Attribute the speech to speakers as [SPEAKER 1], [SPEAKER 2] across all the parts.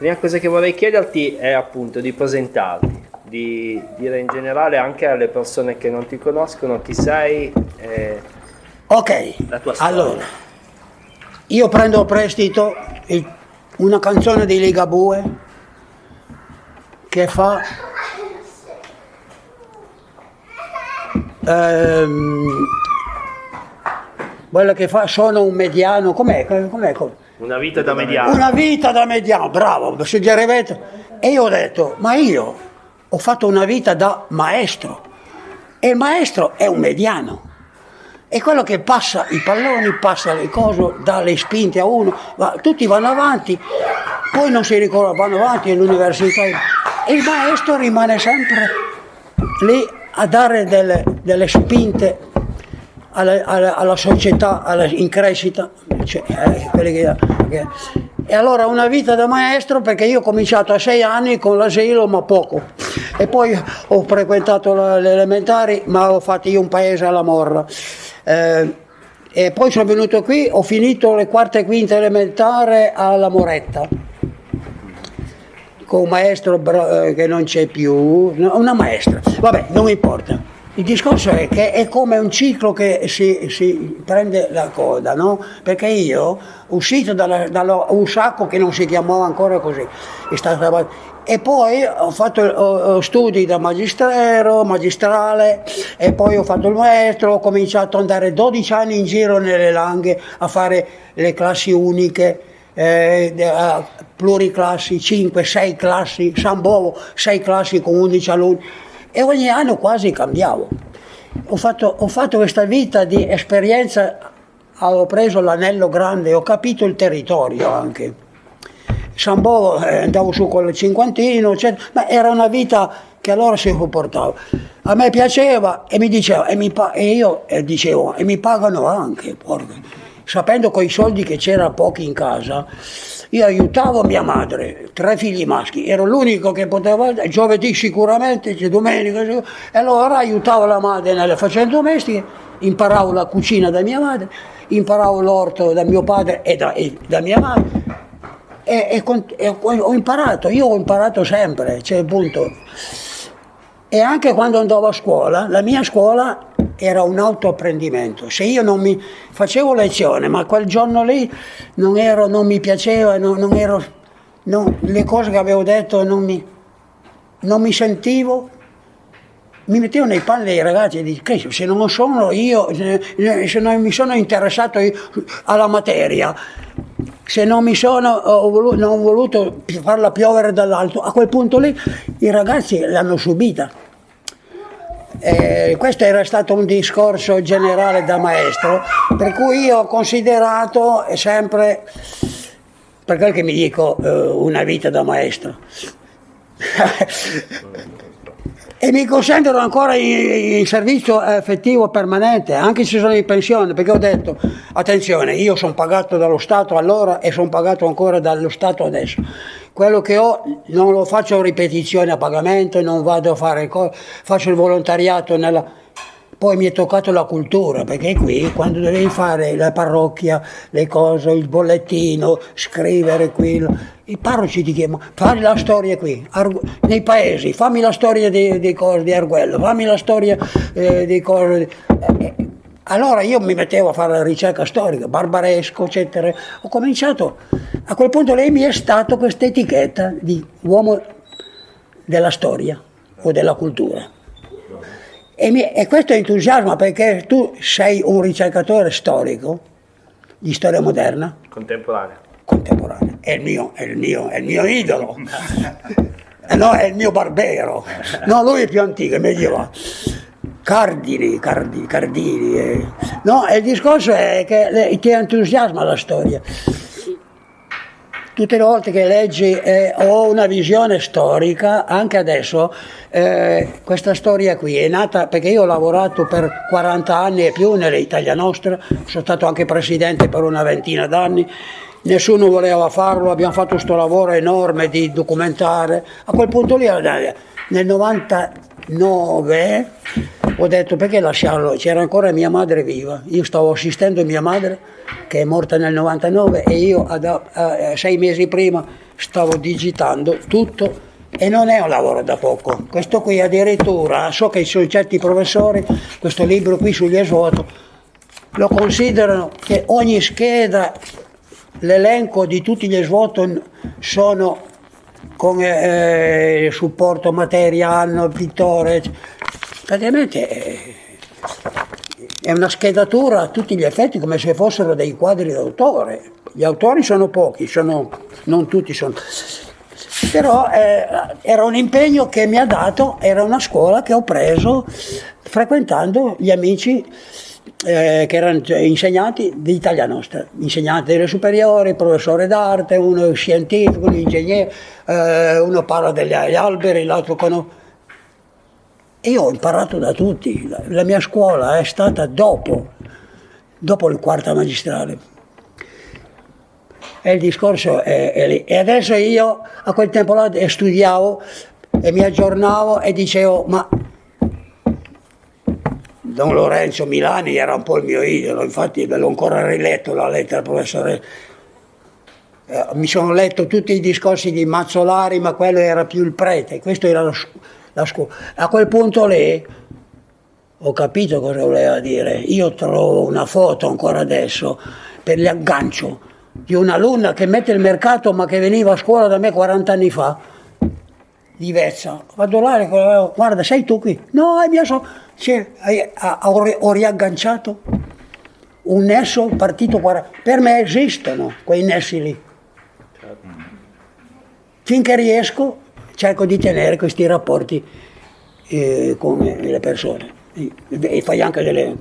[SPEAKER 1] prima cosa che vorrei chiederti è appunto di presentarti, di dire in generale anche alle persone che non ti conoscono chi sei e
[SPEAKER 2] Ok,
[SPEAKER 1] la tua storia.
[SPEAKER 2] allora, io prendo a prestito una canzone di Ligabue che fa... ehm, quella che fa sono un mediano, com'è? com'è?
[SPEAKER 1] Una vita da mediano.
[SPEAKER 2] Una vita da mediano, bravo, suggerimento. E io ho detto, ma io ho fatto una vita da maestro e il maestro è un mediano. È quello che passa i palloni, passa le cose, dà le spinte a uno, va- tutti vanno avanti, poi non si ricorda, vanno avanti all'università. E il maestro rimane sempre lì a dare delle, delle spinte alla, alla- alla società alla- in crescita. Cioè, eh, che- che- E allora una vita da maestro perché io ho cominciato a sei anni con l'asilo ma poco e poi ho frequentato le elementari ma ho fatto io un paese alla morra. Eh, e poi sono venuto qui, ho finito le quarte e quinte elementare alla Moretta con un maestro eh, che non c'è più, una maestra, vabbè, non importa. Il discorso è che è come un ciclo che si, si prende la coda, no? Perché io, uscito dalla, dallo- un sacco che non si chiamava ancora così, stata- e poi ho fatto ho- studi da magistrero, magistrale, e poi ho fatto il maestro, ho cominciato ad andare 12 anni in giro nelle langhe a fare le classi uniche, eh, pluriclassi, 5, 6 classi, San Bovo, 6 classi con 11 alunni e ogni anno quasi cambiavo. Ho fatto, ho fatto questa vita di esperienza, ho preso l'anello grande, ho capito il territorio anche. San Bovo eh, andavo su con il cinquantino, eccetera, ma era una vita che allora si sopportava. A me piaceva e mi diceva, e, mi e io eh, dicevo, e mi pagano anche, porca. Sapendo con i soldi che c'era pochi in casa, io aiutavo mia madre, tre figli maschi, ero l'unico che poteva, giovedì sicuramente, c'è domenica, e allora aiutavo la madre nelle faccende domestiche, imparavo la cucina da mia madre, imparavo l'orto da mio padre e da, e da mia madre, e, e e ho imparato, io ho imparato sempre, cioè punto. E anche quando andavo a scuola, la mia scuola era un autoapprendimento. Se io non mi facevo lezione, ma quel giorno lì non, ero, non mi piaceva, non, non ero, non- le cose che avevo detto non mi, mi sentivo, mi mettevo nei panni dei ragazzi e dicevo, se non sono io, se non mi sono interessato alla materia, se non mi sono ho volu- non ho voluto farla piovere dall'alto, a quel punto lì i ragazzi l'hanno subita. Eh, questo era stato un discorso generale da maestro, per cui io ho considerato sempre, per quel che mi dico, eh, una vita da maestro. e mi consentono ancora in, in servizio effettivo permanente, anche se sono in pensione, perché ho detto, attenzione, io sono pagato dallo Stato allora e sono pagato ancora dallo Stato adesso. Quello che ho non lo faccio ripetizione a pagamento, non vado a fare faccio il volontariato nella... Poi mi è toccato la cultura, perché qui quando devi fare la parrocchia, le cose, il bollettino, scrivere qui, i parroci ti chiamano, fammi la storia qui, nei paesi, fammi la storia dei, dei cose di Arguello, fammi la storia eh, dei cose... eh, allora io mi mettevo a fare la ricerca storica, barbaresco, eccetera. Ho cominciato, a quel punto lei mi è stato questa etichetta di uomo della storia o della cultura. E, mi- e questo entusiasma perché tu sei un ricercatore storico di storia moderna,
[SPEAKER 1] Contemporanea.
[SPEAKER 2] contemporanea, è il mio, è il mio, è il mio idolo. Eh no, è il mio barbero. No, lui è più antico, è medievale. Cardini, Cardini, Cardini. eh. No, il discorso è che ti entusiasma la storia. Tutte le volte che leggi eh, ho una visione storica, anche adesso, eh, questa storia qui è nata perché io ho lavorato per 40 anni e più nell'Italia Nostra, sono stato anche presidente per una ventina d'anni, nessuno voleva farlo, abbiamo fatto questo lavoro enorme di documentare. A quel punto lì, eh, nel 99, ho detto perché lasciarlo, c'era ancora mia madre viva, io stavo assistendo mia madre che è morta nel 99 e io ad, a, sei mesi prima stavo digitando tutto e non è un lavoro da poco, questo qui addirittura, so che ci sono certi professori, questo libro qui sugli esvoto, lo considerano che ogni scheda, l'elenco di tutti gli esvoto sono con eh, supporto materiale, pittore, praticamente eh, è una schedatura a tutti gli effetti come se fossero dei quadri d'autore. Gli autori sono pochi, sono, non tutti sono. Però eh, era un impegno che mi ha dato, era una scuola che ho preso frequentando gli amici eh, che erano insegnanti di Italia Nostra, insegnanti delle superiori, professore d'arte, uno scientifico, un ingegnere, eh, uno parla degli alberi, l'altro conosce. Io ho imparato da tutti, la, la mia scuola è stata dopo, dopo il quarto magistrale. E il discorso è, è lì. E adesso io a quel tempo là studiavo e mi aggiornavo e dicevo, ma Don Lorenzo Milani era un po' il mio idolo, infatti ve l'ho ancora riletto la lettera professore. Eh, mi sono letto tutti i discorsi di Mazzolari, ma quello era più il prete, questo era la, la scuola. A quel punto lì ho capito cosa voleva dire. Io trovo una foto ancora adesso per l'aggancio di un'alunna che mette il mercato ma che veniva a scuola da me 40 anni fa di Vezza. Vado là e guarda, sei tu qui? No, è mia so ho riagganciato un nesso partito 40. Per me esistono quei nessi lì. Finché riesco cerco di tenere questi rapporti eh, con le persone e, e fai anche delle...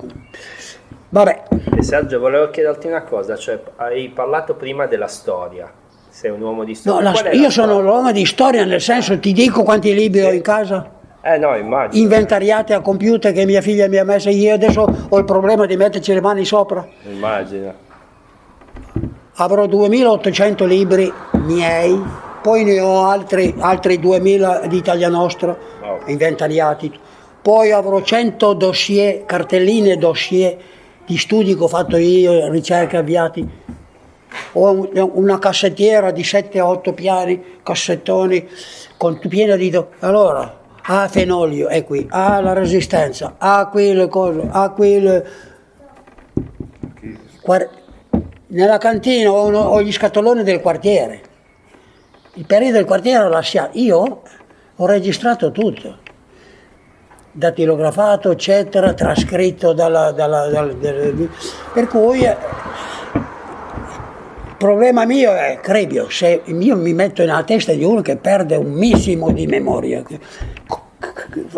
[SPEAKER 2] Vabbè.
[SPEAKER 1] E Sergio, volevo chiederti una cosa, cioè hai parlato prima della storia, sei un uomo di storia.
[SPEAKER 2] No, la, io sono l'uomo di storia nel senso, ti dico quanti libri sì. ho in casa?
[SPEAKER 1] Eh no, immagino.
[SPEAKER 2] Inventariate a computer che mia figlia mi ha messo io adesso ho il problema di metterci le mani sopra.
[SPEAKER 1] Immagino.
[SPEAKER 2] Avrò 2800 libri miei, poi ne ho altri, altri 2000 di Italia Nostra, oh. inventariati. Poi avrò 100 dossier, cartelline dossier di studi che ho fatto io, ricerche avviati. Ho una cassettiera di 7-8 piani, cassettoni, con piena di... Allora, ha fenolio, è qui, ha la resistenza, ha qui le cose, ha qui le... Nella cantina ho, ho, gli scatoloni del quartiere, il periodo del quartiere l'ho lasciato, io ho registrato tutto, datilografato, eccetera, trascritto dalla, dalla, dalla, per cui il problema mio è, credo, se io mi metto nella testa di uno che perde un missimo di memoria,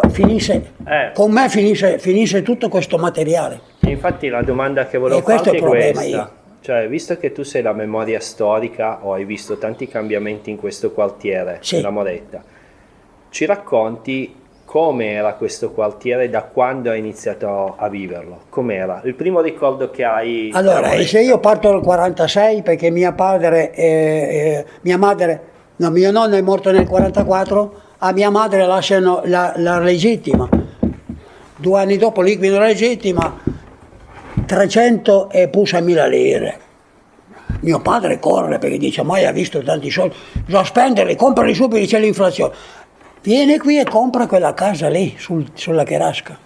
[SPEAKER 2] finisce, eh. con me finisce, finisce, tutto questo materiale.
[SPEAKER 1] Infatti la domanda che volevo farti è, è questa. Io. Cioè, visto che tu sei la memoria storica o hai visto tanti cambiamenti in questo quartiere, sì. la Moretta, ci racconti com'era questo quartiere da quando hai iniziato a viverlo? Com'era? Il primo ricordo che hai...
[SPEAKER 2] Allora, se io parto dal 46 perché mia, padre, eh, eh, mia madre, no, mio nonno è morto nel 44, a mia madre lasciano la, la legittima. Due anni dopo liquido la legittima, 300 e pusa mila lire. Mio padre corre perché dice, mai ha visto tanti soldi, bisogna spenderli, comprali subito, c'è l'inflazione. Viene qui e compra quella casa lì, sul, sulla Cherasca,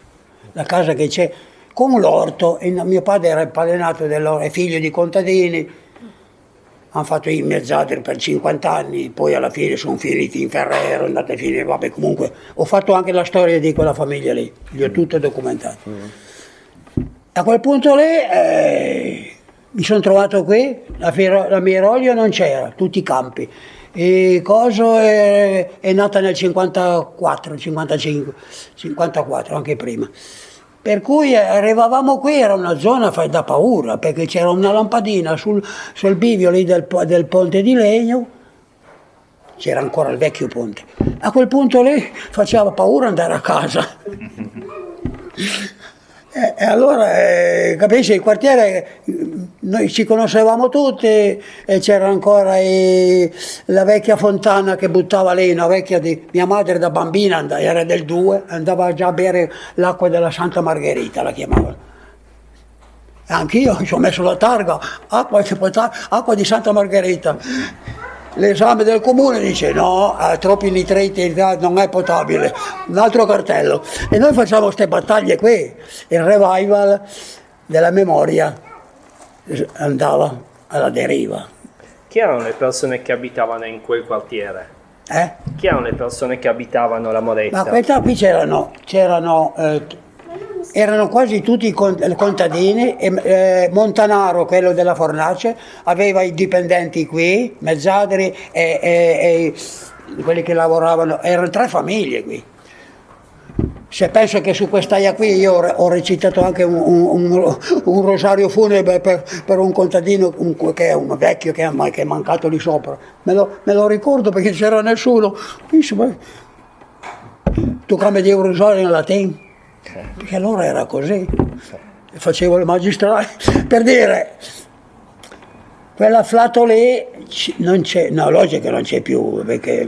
[SPEAKER 2] la casa che c'è, con l'orto. Mio padre era il è figlio di contadini, hanno fatto i mezzadri per 50 anni, poi alla fine sono finiti in Ferrero, andate a finire, vabbè comunque ho fatto anche la storia di quella famiglia lì, li ho tutte documentate. A quel punto lì eh, mi sono trovato qui, la, la Mirolio non c'era, tutti i campi. E Coso è, è nata nel 54, 55, 54, anche prima. Per cui arrivavamo qui, era una zona da paura, perché c'era una lampadina sul, sul bivio lì del, del ponte di legno, c'era ancora il vecchio ponte. A quel punto lì faceva paura andare a casa. e, e, allora, eh, capisci, il quartiere noi ci conoscevamo tutti e c'era ancora i, la vecchia fontana che buttava lì, una vecchia di mia madre da bambina, andava, era del 2, andava già a bere l'acqua della Santa Margherita, la chiamavano. Anch'io ci ho messo la targa, acqua, acqua di Santa Margherita. L'esame del comune dice no, ha troppi nitriti, non è potabile, un altro cartello. E noi facciamo queste battaglie qui, il revival della memoria andava alla deriva.
[SPEAKER 1] Chi erano le persone che abitavano in quel quartiere?
[SPEAKER 2] Eh?
[SPEAKER 1] Chi erano le persone che abitavano la Moretta?
[SPEAKER 2] Ma questa qui c'erano, c'erano eh, erano quasi tutti contadini e eh, Montanaro, quello della fornace, aveva i dipendenti qui, Mezzadri e, e, e quelli che lavoravano, erano tre famiglie qui. Se penso che su quest'aia qui io ho recitato anche un, un, un rosario funebre per, per un contadino un, che è un vecchio che è, che è mancato lì sopra, me lo, me lo ricordo perché c'era nessuno. Tu come di un rosario in latino? Perché allora era così. Facevo le magistrali per dire quella flato lì non c'è, no, logico che non c'è più perché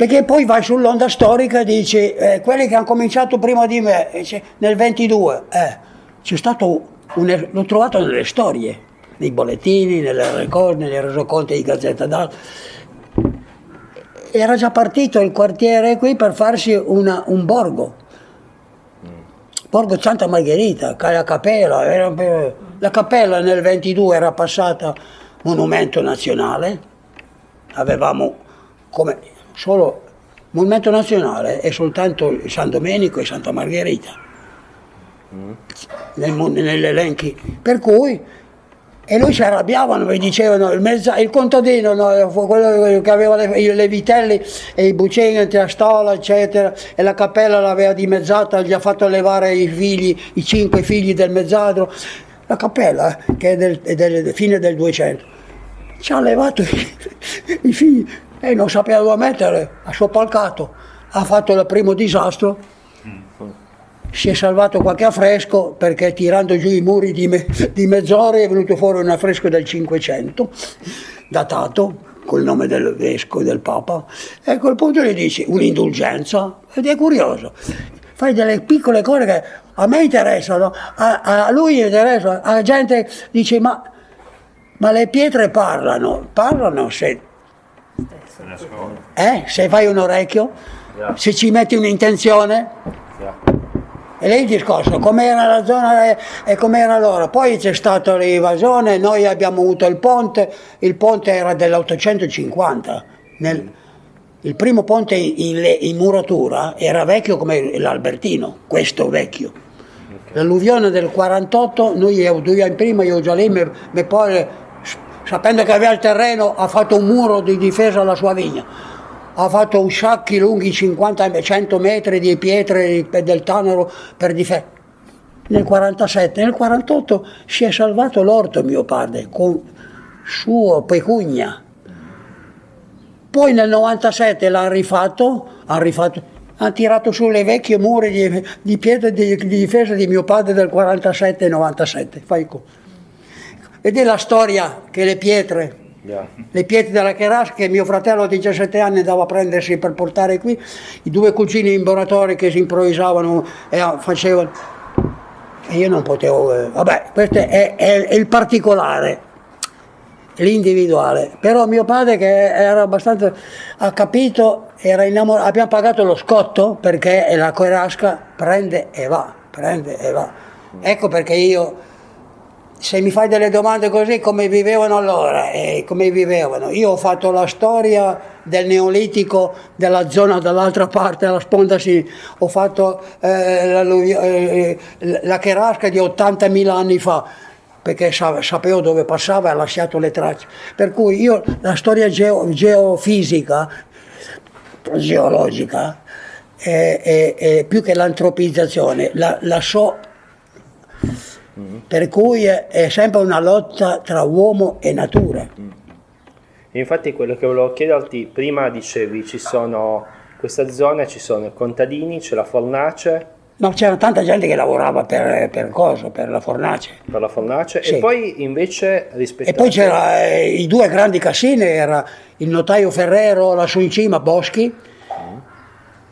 [SPEAKER 2] perché poi vai sull'onda storica e dici, eh, quelli che hanno cominciato prima di me, nel 22, eh, c'è stato, un, l'ho trovato nelle storie, nei bollettini, nelle ricordi, nei resoconti di Gazzetta d'Arte. Era già partito il quartiere qui per farsi una, un borgo. Borgo Santa Margherita, la cappella, era, la cappella nel 22 era passata monumento nazionale, avevamo come solo Monumento Nazionale è soltanto San Domenico e Santa Margherita mm. nel, negli elenchi. Per cui, e lui si arrabbiavano, mi dicevano, il, mezza, il contadino, no, quello che aveva le, le vitelli e i bucini, la stola, eccetera, e la cappella l'aveva dimezzata, gli ha fatto levare i figli, i cinque figli del mezzadro. La cappella, eh, che è del, è del fine del 200, ci ha levato i, i figli e non sapeva dove mettere, ha soppalcato, ha fatto il primo disastro, si è salvato qualche affresco perché tirando giù i muri di, me, di mezz'ora è venuto fuori un affresco del 500, datato col nome del vescovo e del papa, e a quel punto gli dici un'indulgenza, ed è curioso, fai delle piccole cose che a me interessano, a, a lui interessa, la gente dice ma, ma le pietre parlano, parlano se eh? Se fai un orecchio, se ci metti un'intenzione. E lì il discorso, com'era la zona e com'era allora. Poi c'è stata l'invasione, noi abbiamo avuto il ponte, il ponte era dell'850. Nel, il primo ponte in, in, muratura era vecchio come l'Albertino, questo vecchio. L'alluvione del 48, noi due anni prima, io già lì, mi poi sapendo che aveva il terreno, ha fatto un muro di difesa alla sua vigna, ha fatto usciacchi lunghi 50-100 metri di pietre del Tanaro per difendere. Nel 47, nel 48 si è salvato l'orto mio padre con suo pecugna. Poi nel 97 l'ha rifatto, ha rifatto, hanno tirato su le vecchie mura di, di pietre di, di, difesa di mio padre del 47-97. Fai conto. Ed è la storia che le pietre, le pietre della Cherasca, che mio fratello a 17 anni andava a prendersi per portare qui, i due cugini imboratori che si improvvisavano e facevano... E io non potevo... Eh, vabbè, questo è, è, è il particolare l'individuale. Però mio padre che era abbastanza, ha capito, era innamorato, abbiamo pagato lo scotto perché la Coerasca prende e va, prende e va. Ecco perché io se mi fai delle domande così come vivevano allora e come vivevano. Io ho fatto la storia del neolitico della zona dall'altra parte della sponda sinistra ho fatto eh, la, eh, la Cherasca di 80.000 anni fa perché sapevo dove passava e ha lasciato le tracce. Per cui io la storia geo, geofisica geologica più che l'antropizzazione. La, la so Mm. Per cui è sempre una lotta tra uomo e natura. Mm.
[SPEAKER 1] Infatti quello che volevo chiederti, prima dicevi ci sono questa zona, ci sono i contadini, c'è la fornace,
[SPEAKER 2] No, c'era tanta gente che lavorava per, per cosa, per la fornace.
[SPEAKER 1] Per la fornace sì. e poi invece rispetto
[SPEAKER 2] E poi c'erano eh, i due grandi casine, era il notaio Ferrero lassù in cima, Boschi, mm.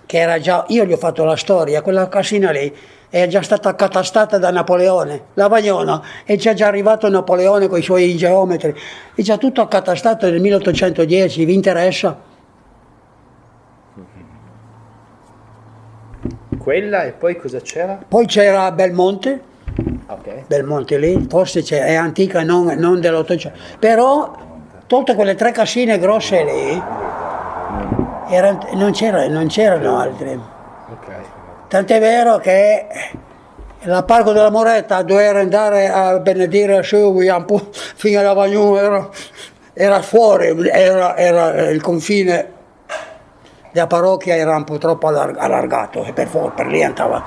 [SPEAKER 2] che era già, io gli ho fatto la storia, quella casina lì è già stata accatastata da Napoleone, la Vagnona, e c'è già arrivato Napoleone con i suoi geometri, è già tutto accatastato nel 1810, vi interessa?
[SPEAKER 1] quella e poi cosa c'era?
[SPEAKER 2] Poi c'era Belmonte, okay. Belmonte lì, forse è antica, non, non dell'Ottocento, però tutte quelle tre cassine grosse lì, era, non, c'era, non, c'erano altre. Tant'è vero che la Parco della Moretta doveva andare a benedire su fino alla Vagnù, era, era fuori, era, era il confine la parrocchia era un po' troppo allargato e per, per lì andava.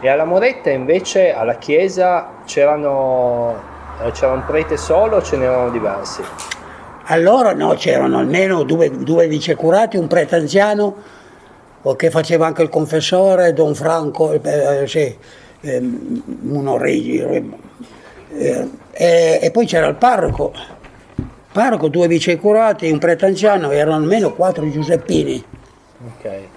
[SPEAKER 1] E alla Moretta invece, alla chiesa, c'erano, c'era un prete solo o ce n'erano diversi?
[SPEAKER 2] Allora no, c'erano almeno due, due vicecurati, un prete anziano che faceva anche il confessore, Don Franco, eh, sì, eh, uno regi, eh, e poi c'era il parroco parroco, due vicecurati, un prete anziano, erano almeno quattro Giuseppini. Okay.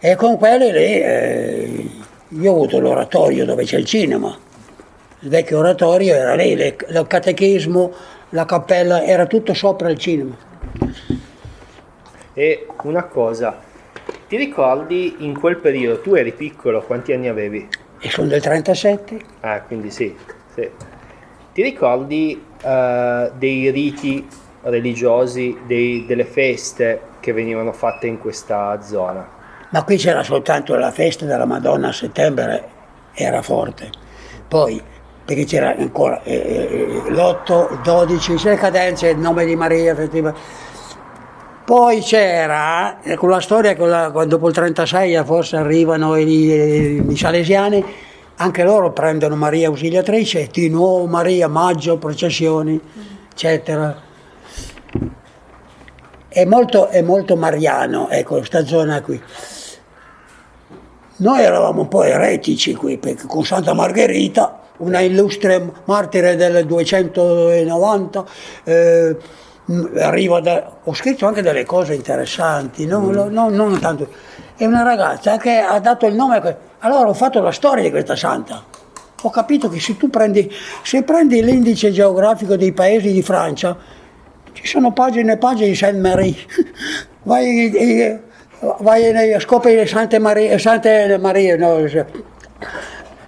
[SPEAKER 2] E con quelli lì eh, io ho avuto l'oratorio dove c'è il cinema. Il vecchio oratorio era lì, le, il catechismo, la cappella, era tutto sopra il cinema.
[SPEAKER 1] E una cosa, ti ricordi in quel periodo, tu eri piccolo, quanti anni avevi?
[SPEAKER 2] E sono del 37.
[SPEAKER 1] Ah, quindi sì. sì. Ti ricordi uh, dei riti religiosi, dei, delle feste che venivano fatte in questa zona?
[SPEAKER 2] Ma qui c'era soltanto la festa della Madonna a settembre, era forte. Poi, perché c'era ancora eh, eh l'8, il 12, le cadenze, il nome di Maria, poi c'era, con la storia, con la, dopo il 36 forse arrivano i, i salesiani, anche loro prendono Maria Ausiliatrice, di nuovo Maria, maggio, processioni, eccetera. È molto, è molto mariano, ecco, questa zona qui. Noi eravamo un po' eretici qui, perché con Santa Margherita, una illustre martire del 290, eh, da, ho scritto anche delle cose interessanti, non, mm. non, non tanto. È una ragazza che ha dato il nome allora ho fatto la storia di questa santa. Ho capito che se tu prendi, se prendi l'indice geografico dei paesi di Francia, ci sono pagine e pagine di Sainte-Marie. Vai, vai nei scopri di Santa Maria, Santa Maria no,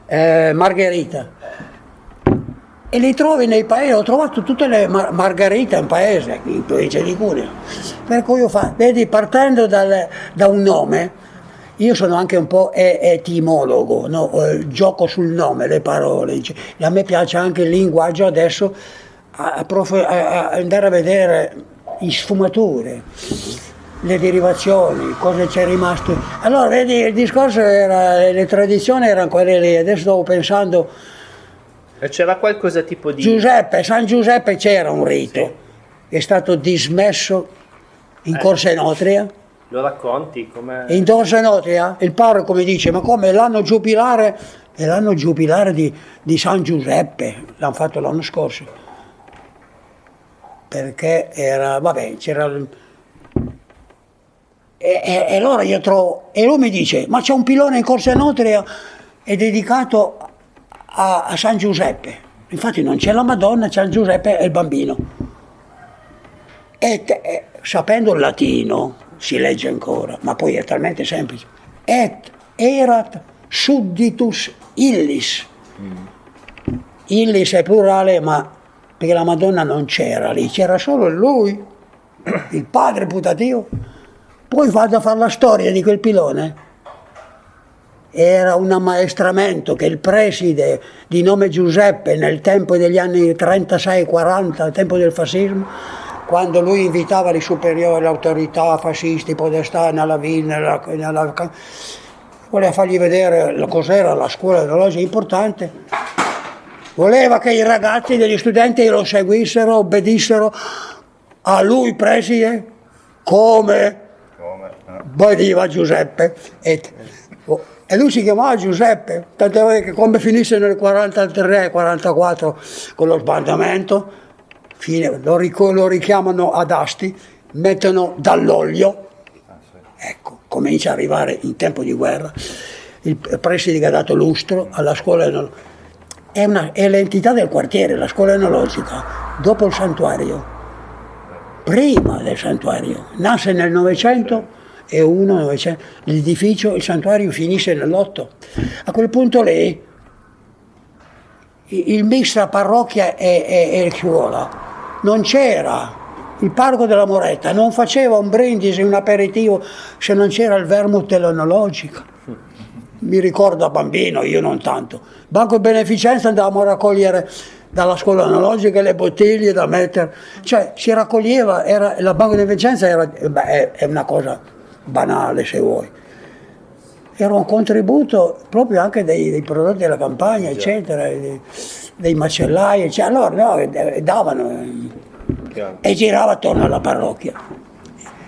[SPEAKER 2] eh, Margherita. E li trovi nei paesi, ho trovato tutte le mar- margherite in paese, in provincia di Cuneo. Per cui io fa, vedi, partendo dal, da un nome, io sono anche un po' etimologo, no? eh, gioco sul nome, le parole. A me piace anche il linguaggio adesso a, a andare a vedere le sfumature, le derivazioni, cosa c'è rimasto. Allora, vedi, il discorso era, le tradizioni erano quelle lì, adesso stavo pensando...
[SPEAKER 1] E c'era qualcosa tipo di...
[SPEAKER 2] Giuseppe, San Giuseppe c'era un rito, sì. è stato dismesso in eh. Corsa Enotria
[SPEAKER 1] lo racconti? Come...
[SPEAKER 2] In Dorsa Notria il parroco mi dice, ma come l'anno giubilare? È l'anno giubilare di, di San Giuseppe, l'hanno fatto l'anno scorso. Perché era, vabbè, c'era... E, e, e, allora io trovo, e lui mi dice, ma c'è un pilone in Corsa Notria, è dedicato a, a San Giuseppe. Infatti non c'è la Madonna, c'è San Giuseppe e il bambino. E, e sapendo il latino, si legge ancora, ma poi è talmente semplice. Et erat sudditus illis. Mm. Illis è plurale, ma perché la Madonna non c'era lì, c'era solo lui, il padre putativo. Poi vado a fare la storia di quel pilone. Era un ammaestramento che il preside di nome Giuseppe nel tempo degli anni 36-40, al tempo del fascismo, quando lui invitava i superiori, le autorità fasciste, i podestà nella villa, nella, nella, voleva fargli vedere cos'era la scuola dell'orologio importante, voleva che i ragazzi degli studenti lo seguissero, obbedissero a lui preside come, come? Eh. Giuseppe. E, Oh, e lui si chiamava Giuseppe, tant'è che come finisse nel 43-44 con lo sbandamento, fine, lo, lo richiamano ad Asti, mettono dall'olio, ecco, comincia ad arrivare in tempo di guerra, il preside ha dato lustro alla scuola enologica, è, una, è l'entità del quartiere, la scuola enologica, dopo il santuario, prima del santuario, nasce nel Novecento e uno, 900, l'edificio, il santuario finisce nell'8. A quel punto lì il mix tra parrocchia e, e, e scuola non c'era il parco della Moretta non faceva un brindisi, un aperitivo se non c'era il vermouth dell'enologica. Mi ricordo da bambino, io non tanto. Banco Beneficenza andavamo a raccogliere dalla scuola analogica le bottiglie da mettere, cioè si raccoglieva, era, la Banco Beneficenza era, beh, è una cosa banale se vuoi. Era un contributo proprio anche dei, dei prodotti della campagna, eccetera, dei, dei macellai, eccetera. Allora no, davano e girava attorno alla parrocchia.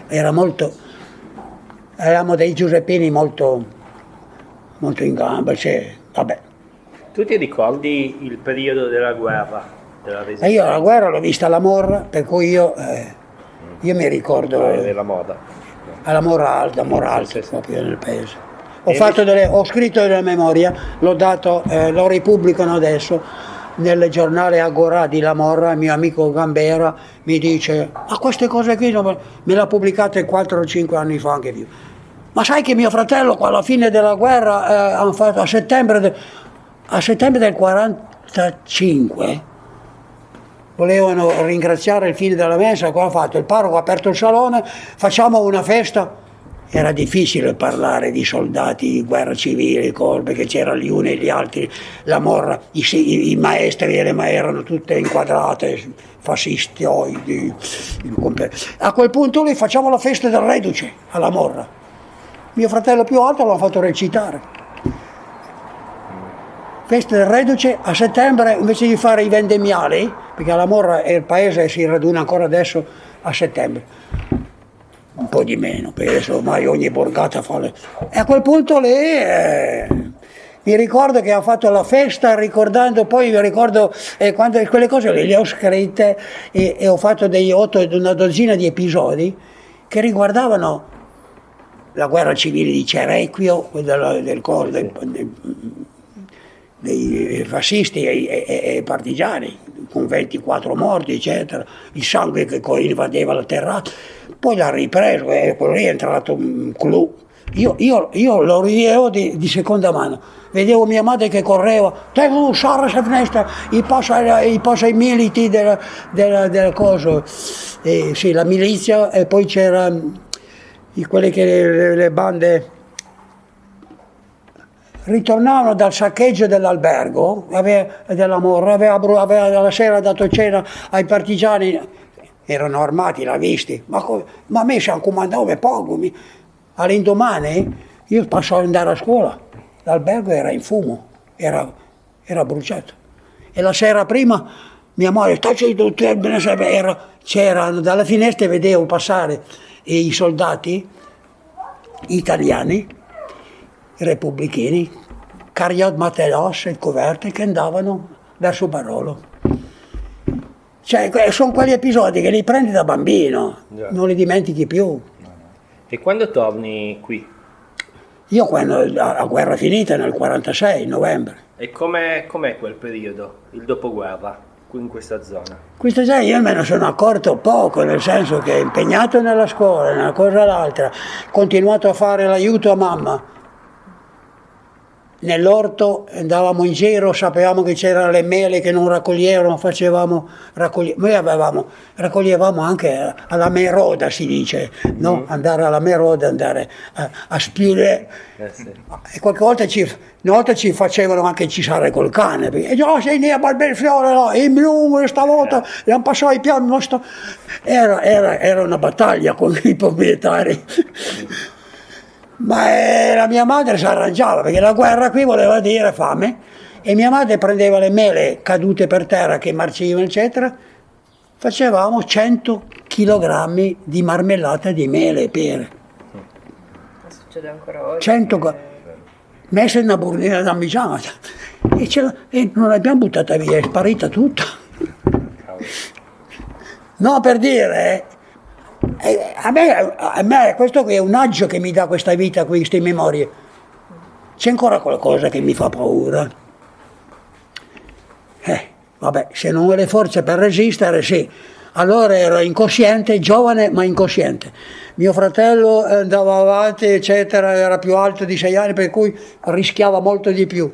[SPEAKER 2] Era molto, eravamo dei Giuseppini molto, molto in gamba, cioè, vabbè.
[SPEAKER 1] Tu ti ricordi il periodo della guerra?
[SPEAKER 2] Della io la guerra l'ho vista alla Morra, per cui io, eh, io mi ricordo...
[SPEAKER 1] Della moda.
[SPEAKER 2] Alla Morra Alta, Morra Alta, proprio nel paese. Ho, delle, ho, scritto della memoria, l'ho dato, eh, lo ripubblicano adesso, nel giornale Agora di La Morra, mio amico Gambera mi dice ma queste cose qui me le ha pubblicate 4 o 5 anni fa anche più. Ma sai che mio fratello alla fine della guerra, eh, fatto, a, settembre de, a settembre del 45, volevano ringraziare il fine della messa, cosa ha fatto? Il parroco ha aperto il salone, facciamo una festa era difficile parlare di soldati di guerra civile, perché c'erano gli uni e gli altri, la morra, i, i, i maestri e le maestre erano tutte inquadrate, fascisti. A quel punto lì facciamo la festa del reduce alla morra. Mio fratello più alto l'ha fatto recitare. Festa del reduce a settembre invece di fare i vendemmiali, perché alla morra e il paese si raduna ancora adesso a settembre. Un po' di meno, perché adesso ormai ogni borgata fa le... E a quel punto lì eh, mi ricordo che ha fatto la festa ricordando, poi mi ricordo eh, quando quelle cose le, ho scritte e, e ho fatto dei otto, una dozzina di episodi che riguardavano la guerra civile di Cerequio, del, del, del, del dei fascisti e, e, e, partigiani, con 24 morti, eccetera, il sangue che invadeva la terra, poi l'ha ripreso e quello lì è entrato un clou. Io, io, io, lo rivedevo di, di, seconda mano, vedevo mia madre che correva, devo usare questa finestra, i passa, i passa militi della, della, della cosa, e, sì, la milizia e poi c'era quelle che le, le bande ritornavano dal saccheggio dell'albergo, della Morra, aveva, aveva, la sera dato cena ai partigiani, erano armati, l'ha visti, ma, ma a me ci hanno comandato poco. All'indomani io passavo ad andare a scuola, l'albergo era in fumo, era, era bruciato. E la sera prima mia moglie, c'era, dalla finestra vedevo passare i soldati italiani repubblichini, Cariot Mateos e coperte che andavano verso Barolo. Cioè, sono quegli episodi che li prendi da bambino, yeah. non li dimentichi più.
[SPEAKER 1] E quando torni qui?
[SPEAKER 2] Io quando la guerra finita nel 46, novembre.
[SPEAKER 1] E com'è, com'è quel periodo, il dopoguerra, qui in questa zona?
[SPEAKER 2] Questa zona io me ne sono accorto poco, nel senso che impegnato nella scuola, una cosa o l'altra, continuato a fare l'aiuto a mamma, nell'orto andavamo in giro, sapevamo che c'erano le mele che non raccoglievano, facevamo, raccoglie... noi avevamo, raccoglievamo anche alla meroda si dice, no? mm. andare alla meroda, andare a, a spiure. Eh sì. E qualche volta ci, una volta ci facevano anche cisare col cane, perché e oh, sei lì a Barberfiore, no? in blu stavolta, eh. abbiamo passato i piani, era, era, era, una battaglia con i proprietari. Ma eh, la mia madre si arrangiava perché la guerra qui voleva dire fame e mia madre prendeva le mele cadute per terra che marcivano eccetera facevamo 100 kg di marmellata di mele e pere.
[SPEAKER 3] Succede ancora oggi
[SPEAKER 2] 100 che... messa in una burnina damigiana e, e non l'abbiamo buttata via, è sparita tutta. No, per dire, eh, a me, a me questo qui è un aggio che mi dà questa vita, queste memorie. C'è ancora qualcosa che mi fa paura. Eh, vabbè, se non ho le forze per resistere, sì. Allora ero incosciente, giovane ma incosciente. Mio fratello andava avanti, eccetera, era più alto di sei anni, per cui rischiava molto di più.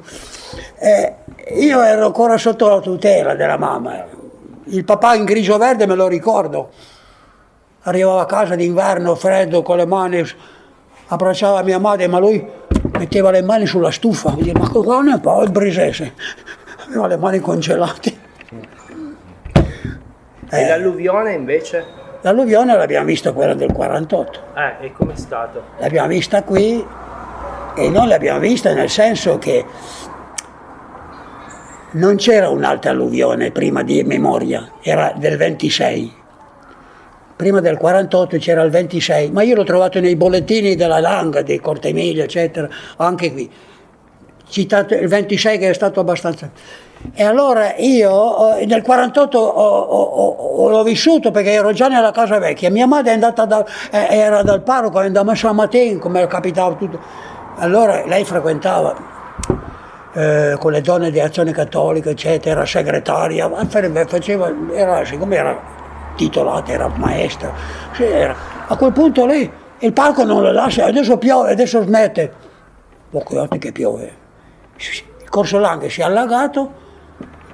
[SPEAKER 2] Eh, io ero ancora sotto la tutela della mamma. Il papà in grigio verde me lo ricordo. Arrivava a casa d'inverno, freddo, con le mani, abbracciava mia madre, ma lui metteva le mani sulla stufa. Mi diceva, ma cosa ne fa il brisese? Aveva le mani congelate.
[SPEAKER 1] E eh. l'alluvione invece?
[SPEAKER 2] L'alluvione l'abbiamo vista quella del 48.
[SPEAKER 1] Eh, e com'è stato?
[SPEAKER 2] L'abbiamo vista qui e non l'abbiamo vista nel senso che non c'era un'altra alluvione prima di memoria, era del 26. Prima del 48 c'era il 26, ma io l'ho trovato nei bollettini della Langa, di Corte Emilia, eccetera, anche qui. Citato il 26 che è stato abbastanza e allora io nel 48 ho, ho, ho, l'ho vissuto perché ero già nella casa vecchia. Mia madre è andata da, era dal parroco, è andata a San Matteo, come capitava tutto. Allora lei frequentava eh, con le donne di azione cattolica, eccetera, era segretaria, faceva, era, siccome era titolata, era maestra. Era. A quel punto lì il parco non lo lascia, adesso piove, adesso smette. Poco che piove. Il corso Langhe si è allagato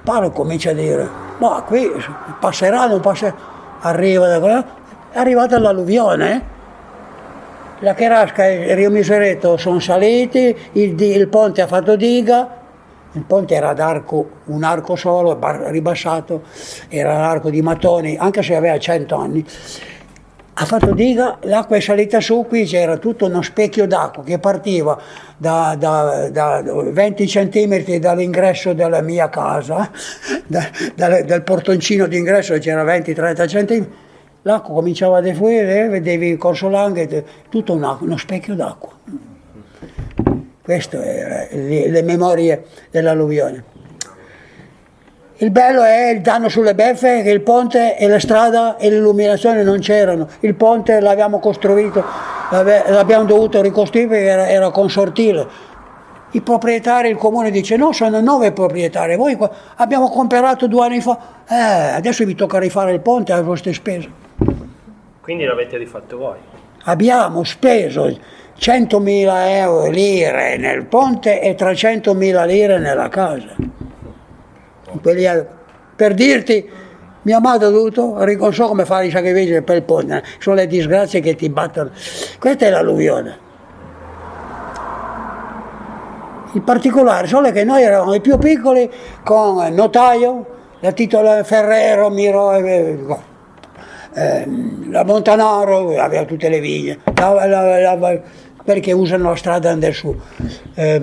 [SPEAKER 2] Paolo comincia a dire, ma qui passerà, non passerà, arriva da qua, è arrivata l'alluvione, la Cherasca e il Rio Miseretto sono saliti, il, il ponte ha fatto diga, il ponte era ad arco, un arco solo, ribassato, era l'arco di Mattoni, anche se aveva 100 anni ha fatto diga, l'acqua è salita su, qui c'era tutto uno specchio d'acqua che partiva da, da, da 20 cm dall'ingresso della mia casa, da, dal portoncino d'ingresso c'era 20-30 cm, l'acqua cominciava a defluire, vedevi il corso Langhe, tutto una, uno specchio d'acqua. Queste erano le, memorie dell'alluvione. Il bello è il danno sulle beffe, che il ponte e la strada e l'illuminazione non c'erano. Il ponte l'abbiamo costruito, l'abbiamo dovuto ricostruire perché era, era consortile. I proprietari, il comune dice no, sono nove proprietari, voi abbiamo comprato due anni fa, eh, adesso vi tocca rifare il ponte a vostre spese.
[SPEAKER 1] Quindi l'avete rifatto voi?
[SPEAKER 2] Abbiamo speso 100.000 euro lire nel ponte e 300.000 lire nella casa per dirti mia madre ha dovuto, non so come fare i sacrifici per il ponte, sono le disgrazie che ti battono. Questa è l'alluvione. In particolare, solo che noi eravamo i più piccoli con il notaio, la titola Ferrero, Miro, eh, eh, la Montanaro, aveva tutte le viglie, la, la, la, perché usano la strada andare su. Eh,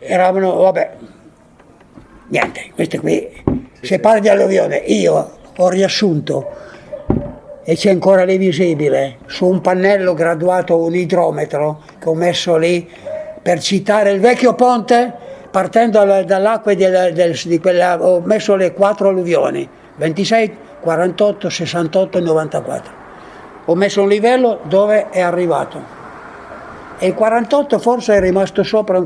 [SPEAKER 2] eravamo, vabbè, niente, questo qui, se parli di alluvione, io ho riassunto e c'è ancora lì visibile, su un pannello graduato un idrometro che ho messo lì per citare il vecchio ponte, partendo dall'acqua di quella, ho messo le quattro alluvioni, 26, 48, 68 e 94. Ho messo un livello dove è arrivato. E il 48 forse è rimasto sopra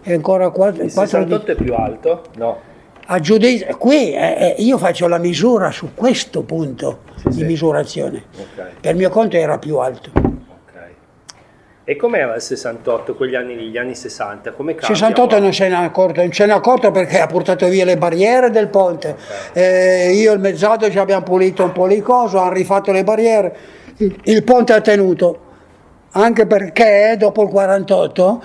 [SPEAKER 2] è ancora 4,
[SPEAKER 1] il 68 di... è più alto? No.
[SPEAKER 2] A giudizio, qui eh, eh, io faccio la misura su questo punto sì, di sì. misurazione. Okay. Per mio conto era più alto.
[SPEAKER 1] E com'era il 68, quegli anni lì, gli anni 60? Come
[SPEAKER 2] cambia? 68 non se ne è accorto, non se ne è accorto perché ha portato via le barriere del ponte. Okay. Eh, io e il mezzato ci abbiamo pulito un po' di cose, hanno rifatto le barriere, il, il ponte ha tenuto, anche perché dopo il 48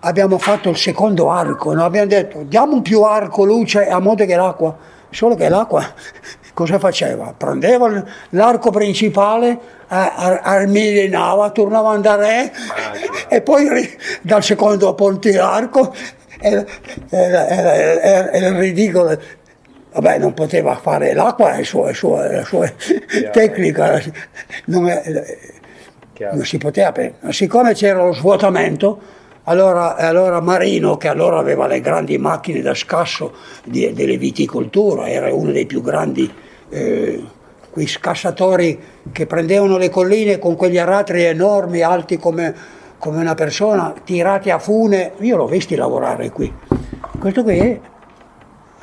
[SPEAKER 2] abbiamo fatto il secondo arco, no? abbiamo detto diamo un più arco luce a modo che l'acqua, solo che l'acqua cosa faceva? Prendeva l'arco principale, armilinava, tornava a andare e poi dal secondo ponte arco era, era, era, era ridicolo vabbè non poteva fare l'acqua è sua, sua, la sua tecnica non, è, non si poteva siccome c'era lo svuotamento Allora, allora, Marino, che allora aveva le grandi macchine da scasso di, delle viticolture, era uno dei più grandi eh, quei scassatori che prendevano le colline con quegli aratri enormi, alti come, come una persona, tirati a fune. Io l'ho visti lavorare qui. Questo qui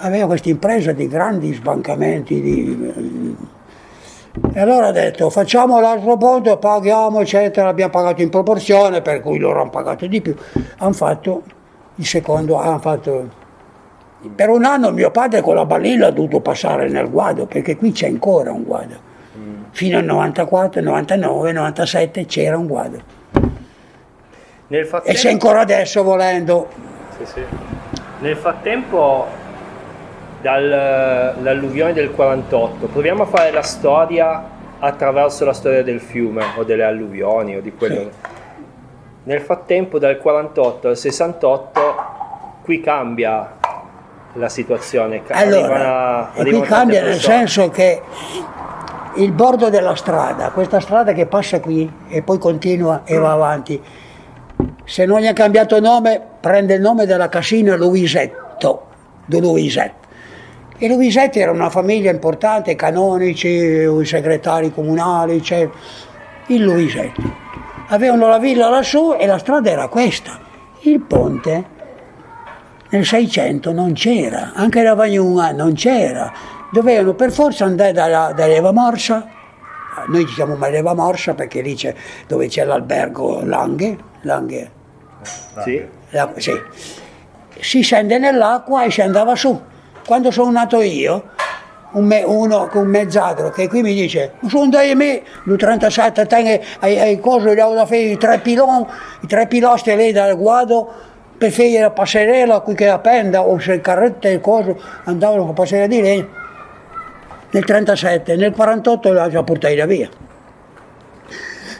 [SPEAKER 2] aveva questa impresa di grandi sbancamenti, di, e allora ha detto facciamo l'altro ponte, paghiamo eccetera, abbiamo pagato in proporzione per cui loro hanno pagato di più. Hanno fatto il secondo, hanno fatto... Per un anno mio padre con la balilla ha dovuto passare nel guado perché qui c'è ancora un guado. Mm. Fino al 94, 99, 97 c'era un guado. Frattempo... E c'è ancora adesso volendo.
[SPEAKER 1] Sì, sì. Nel frattempo dall'alluvione del 48. Proviamo a fare la storia attraverso la storia del fiume o delle alluvioni o di quello. Sì. Nel frattempo dal 48 al 68 qui cambia la situazione.
[SPEAKER 2] Allora, arrivano, qui cambia nel senso che il bordo della strada, questa strada che passa qui e poi continua e va avanti, se non gli ha cambiato nome, prende il nome della casina Luisetto, di Luisetto. E Luisetti era una famiglia importante, canonici, segretari comunali, cioè, il Luisetti. Avevano la villa lassù e la strada era questa. Il ponte nel 600 non c'era, anche la Vagnuna non c'era. Dovevano per forza andare da, da Leva Morsa, noi diciamo Leva Morsa perché lì c'è dove c'è l'albergo Langhe, Langhe. Sì. La, sì. Si scende nell'acqua e si andava su quando sono nato io, un me, uno con un mezzadro che qui mi dice, sono da me, lui 37 tengo ai, ai cosi, gli ho da fare i tre piloni, i tre pilastri lì dal guado, per fare la passerella qui che appenda, o se il carretto e coso andavano con la passerella di legno. Nel 37, nel 48 l'ha già portata via.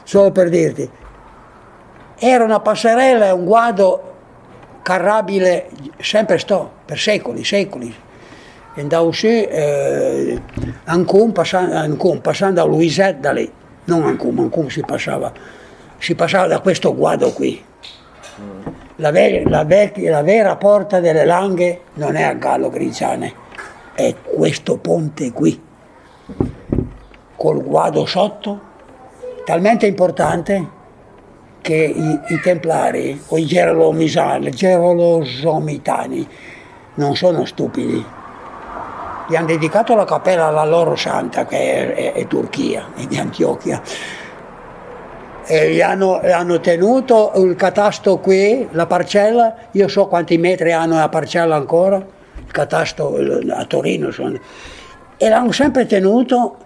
[SPEAKER 2] Solo per dirti. Era una passerella un guado carrabile, sempre sto, per secoli, secoli andavo su eh, Ancon, passando, Ancon, passando a Luisette da lì, non Ancon, Ancon si passava, si passava da questo guado qui. La, ver, la, vecchia, la vera porta delle Langhe non è a Gallo Grigiane, è questo ponte qui, col guado sotto, talmente importante che i, i templari o i gerolosomitani non sono stupidi gli hanno dedicato la cappella alla loro santa che è, è, è Turchia, è di Antiochia. E gli hanno, hanno, tenuto il catasto qui, la parcella, io so quanti metri hanno la parcella ancora, il catasto a Torino sono, e l'hanno sempre tenuto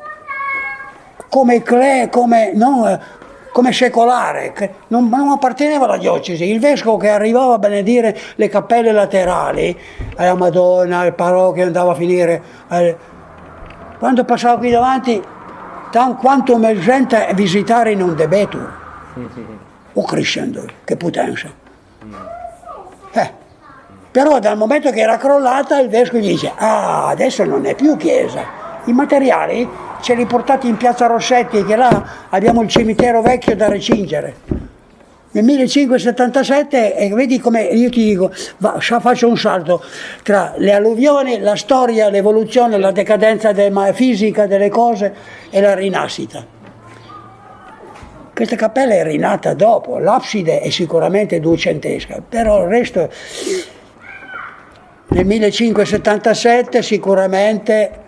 [SPEAKER 2] come cle, come, non, come secolare, non, non, apparteneva alla diocesi. Il vescovo che arrivava a benedire le cappelle laterali, alla Madonna, al parrochio andava a finire, eh, quando passava qui davanti, tan, quanto me gente visitare non debetur, o crescendo, che potenza. Eh, però dal momento che era crollata il vescovo gli dice, ah, adesso non è più chiesa, i materiali ce li portati in piazza Rossetti che là abbiamo il cimitero vecchio da recingere. Nel 1577, e vedi come io ti dico, va, faccio un salto tra le alluvioni, la storia, l'evoluzione, la decadenza della fisica delle cose e la rinascita. Questa cappella è rinata dopo, l'abside è sicuramente duecentesca, però il resto nel 1577 sicuramente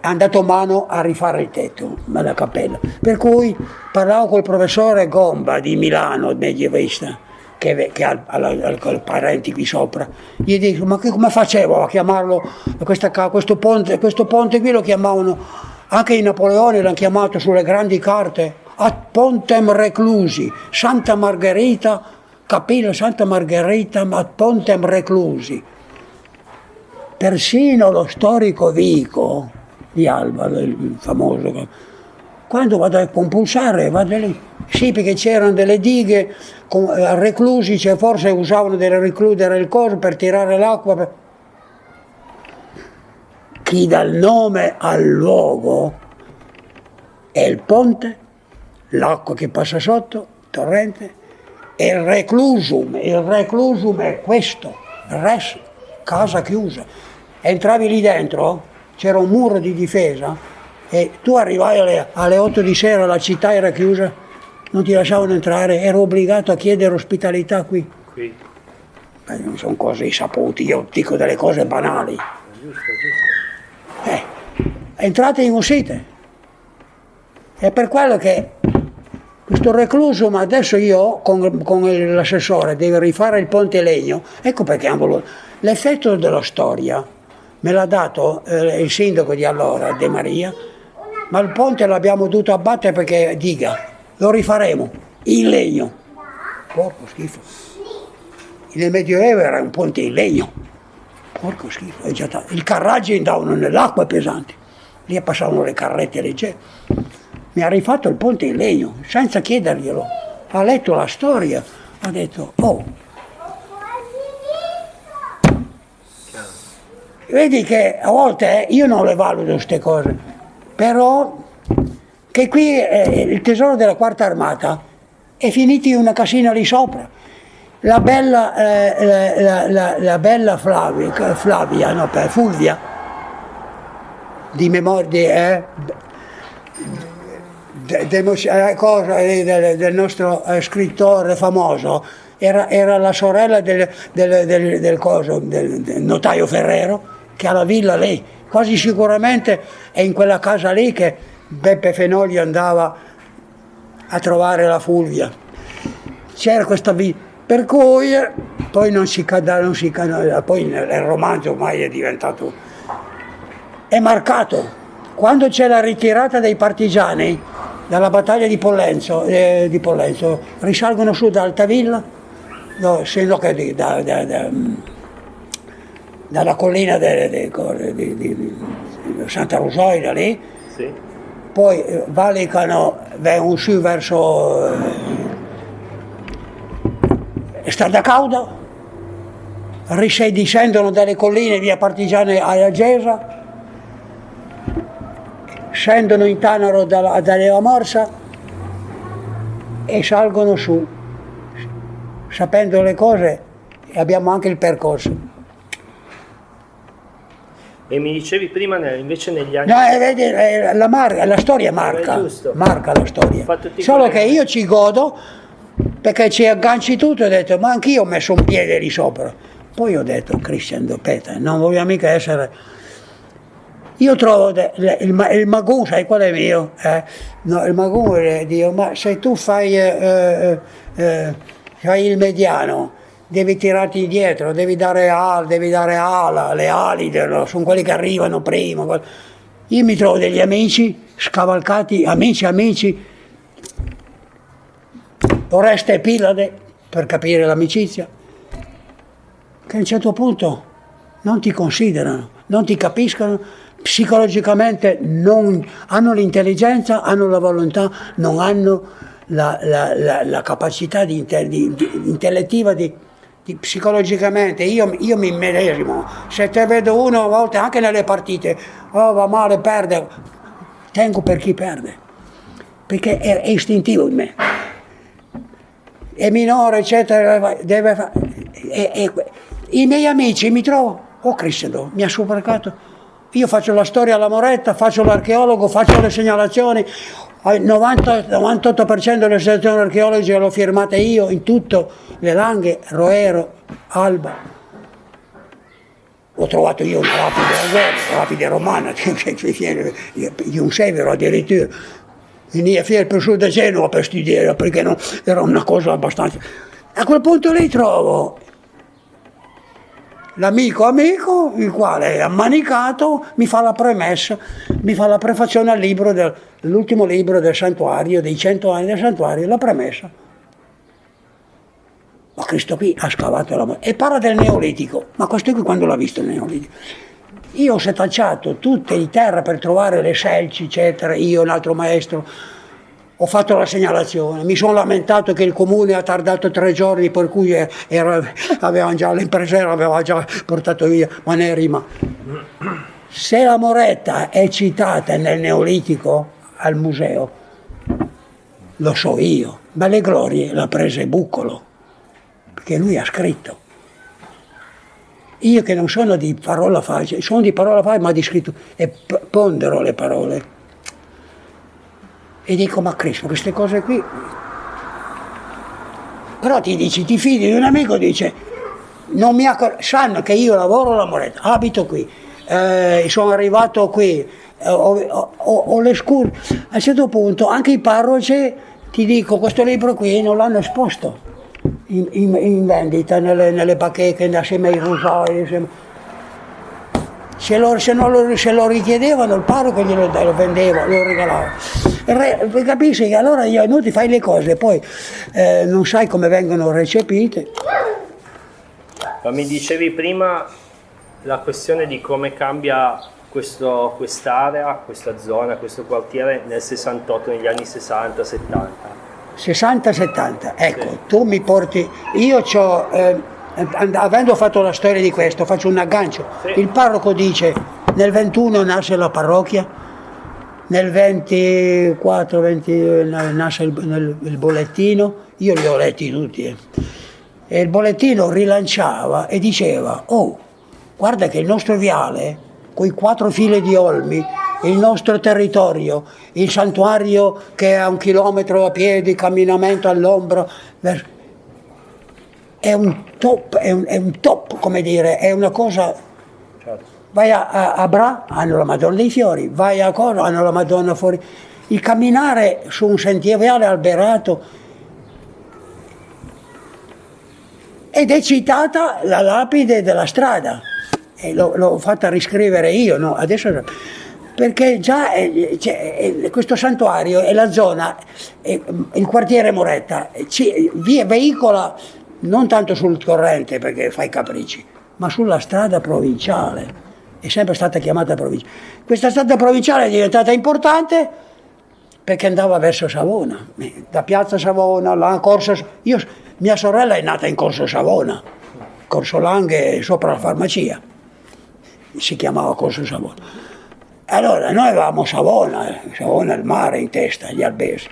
[SPEAKER 2] hanno dato mano a rifare il tetto della cappella. Per cui parlavo col professore Gomba di Milano, medievista, che, che ha, ha, ha, parenti qui sopra. Gli dico, ma che, come facevo a chiamarlo, questa, questo, ponte, questo ponte qui lo chiamavano, anche i Napoleoni l'hanno chiamato sulle grandi carte, ad Pontem Reclusi, Santa Margherita, Cappella Santa Margherita ad Pontem Reclusi. Persino lo storico Vico, di Alba, il famoso. Quando vado a compulsare, vado lì. Sì, perché c'erano delle dighe eh, reclusi, cioè forse usavano delle recludere il coso per tirare l'acqua. Per... Chi il nome al luogo è il ponte, l'acqua che passa sotto, torrente, il reclusum, il reclusum è questo, res, casa chiusa. Entravi lì dentro, c'era un muro di difesa e tu arrivavi alle, alle 8 di sera, la città era chiusa, non ti lasciavano entrare, ero obbligato a chiedere ospitalità qui. qui. Beh, non sono cose sapute, io dico delle cose banali. Giusto, giusto. Eh, entrate in uscite. È per quello che questo recluso, ma adesso io con, con l'assessore devo rifare il ponte legno, ecco perché hanno voluto. L'effetto della storia me l'ha dato eh, il sindaco di allora, De Maria, ma il ponte l'abbiamo dovuto abbattere perché diga, lo rifaremo in legno. Porco schifo. Nel Medioevo era un ponte in legno. Porco schifo. Il carraggio andavano nell'acqua pesante. Lì passavano le carrette leggere mi ha rifatto il ponte in legno, senza chiederglielo. Ha letto la storia, ha detto, oh, vedi che a volte eh, io non le valuto queste cose, però che qui eh, il tesoro della quarta armata è finito in una casina lì sopra. La bella, eh, la, la, la, bella Flavia, Flavia no, Fulvia, di memoria, eh, de, de, cosa, eh, del, del, nostro eh, scrittore famoso, era, era, la sorella del, del, del, del coso, notaio Ferrero, che ha la villa lì. Quasi sicuramente è in quella casa lì che Beppe Fenoli andava a trovare la Fulvia. C'era questa villa. Per cui poi non si si cade, poi il romanzo ormai è diventato, è marcato. Quando c'è la ritirata dei partigiani, dalla battaglia di Pollenzo, eh, di Pollenzo risalgono su da Altavilla, no, che da, da, da, dalla collina di, di, Santa Rosoida lì, sì. poi eh, valicano, vengono su verso eh, Strada Cauda, discendono dalle colline via Partigiane a Gesa, scendono in Tanaro da, da Leva Morsa e salgono su. Sapendo le cose abbiamo anche il percorso.
[SPEAKER 1] E mi dicevi prima invece negli anni...
[SPEAKER 2] No, eh, vedi, eh, la, marca, la storia marca, marca la storia. Solo che io ci godo perché ci agganci tutto e ho detto ma anch'io ho messo un piede lì sopra. Poi ho detto Christian Dopeta, non voglio mica essere io trovo il, il, magù, sai qual è mio? Eh? No, il magù è Dio, ma se tu fai, eh, eh, eh, fai il mediano, devi tirarti indietro, devi dare ala, devi dare ala, le ali sono quelli che arrivano prima. Io mi trovo degli amici scavalcati, amici, amici, Oreste e Pilade, per capire l'amicizia, che a un certo punto non ti considerano, non ti capiscono, psicologicamente non hanno l'intelligenza, hanno la volontà, non hanno la, la, la, la capacità di, di, di, intellettiva di, psicologicamente. Io, io, mi medesimo, se te vedo uno a volte anche nelle partite, oh va male, perde, tengo per chi perde, perché è, è istintivo in me. È minore, eccetera, deve fare. I miei amici mi trovo, oh Cristo, mi ha superato io faccio la storia alla Moretta, faccio l'archeologo, faccio le segnalazioni, il 98% delle segnalazioni archeologiche l'ho firmate io, in tutto, le Langhe, Roero, Alba. Ho trovato io una lapide, lapide romana, di un severo addirittura. Veniva per su da Genova per studiare, perché no, era una cosa abbastanza... A quel punto lì trovo l'amico amico, il quale è ammanicato, mi fa la premessa, mi fa la prefazione al libro, libro del santuario, dei cento anni del santuario, la premessa. Ma questo qui ha scavato la morte. E parla del Neolitico, ma questo qui quando l'ha visto il Neolitico? Io ho setacciato tutte di terra per trovare le selci, eccetera, io un altro maestro, ho fatto la segnalazione, mi sono lamentato che il comune ha tardato tre giorni per cui era, avevano già, l'impresario aveva già portato via, ma ne rima. Se la Moretta è citata nel Neolitico al museo, lo so io, ma le glorie l'ha prese Buccolo. perché lui ha scritto. Io che non sono di parola facile, sono di parola facile ma di scritto e pondero le parole. E dico, ma Cristo, queste cose qui... Però ti dici, ti fidi di un amico, dice, non mi accor- sanno che io lavoro alla Moretta, abito qui, eh, sono arrivato qui, eh, ho, ho, ho, le scure. A un certo punto anche i parroci ti dico questo libro qui non l'hanno esposto in, in, in vendita nelle, nelle bacheche assieme ai rosoi. Se lo, se, lo, se lo, richiedevano il parroco glielo lo vendeva, lo regalava. Re, capisci che allora io, no, ti fai le cose, poi eh, non sai come vengono recepite.
[SPEAKER 1] Ma mi dicevi prima la questione di come cambia questo, quest'area, questa zona, questo quartiere nel 68, negli anni 60-70?
[SPEAKER 2] 60-70, ecco, sì. tu mi porti, io ho, eh, avendo fatto la storia di questo, faccio un aggancio, sì. il parroco dice nel 21 nasce la parrocchia, nel 24, 20 nasce il, nel, il bollettino, io li ho letti tutti, eh. e il bollettino rilanciava e diceva, oh, guarda che il nostro viale quei quattro file di olmi, il nostro territorio, il santuario che è a un chilometro a piedi, camminamento all'ombra, è un top, è un, è un top, come dire, è una cosa... Certo. Vai a, a, a, Bra, hanno la Madonna dei Fiori, vai a Coro, hanno la Madonna fuori. Il camminare su un sentiero viale alberato ed è citata la lapide della strada e l'ho, fatta riscrivere io, no? Adesso, perché già è, è, questo santuario è la zona, è, il quartiere Moretta, ci, via, veicola non tanto sul corrente perché fai capricci, ma sulla strada provinciale, è sempre stata chiamata provincia. Questa strada provinciale è diventata importante perché andava verso Savona, da piazza Savona, là, Corso, io, mia sorella è nata in Corso Savona, Corso Langhe sopra la farmacia si chiamava Corso Savona. Allora noi avevamo Savona, eh, Savona il mare in testa, gli albesi.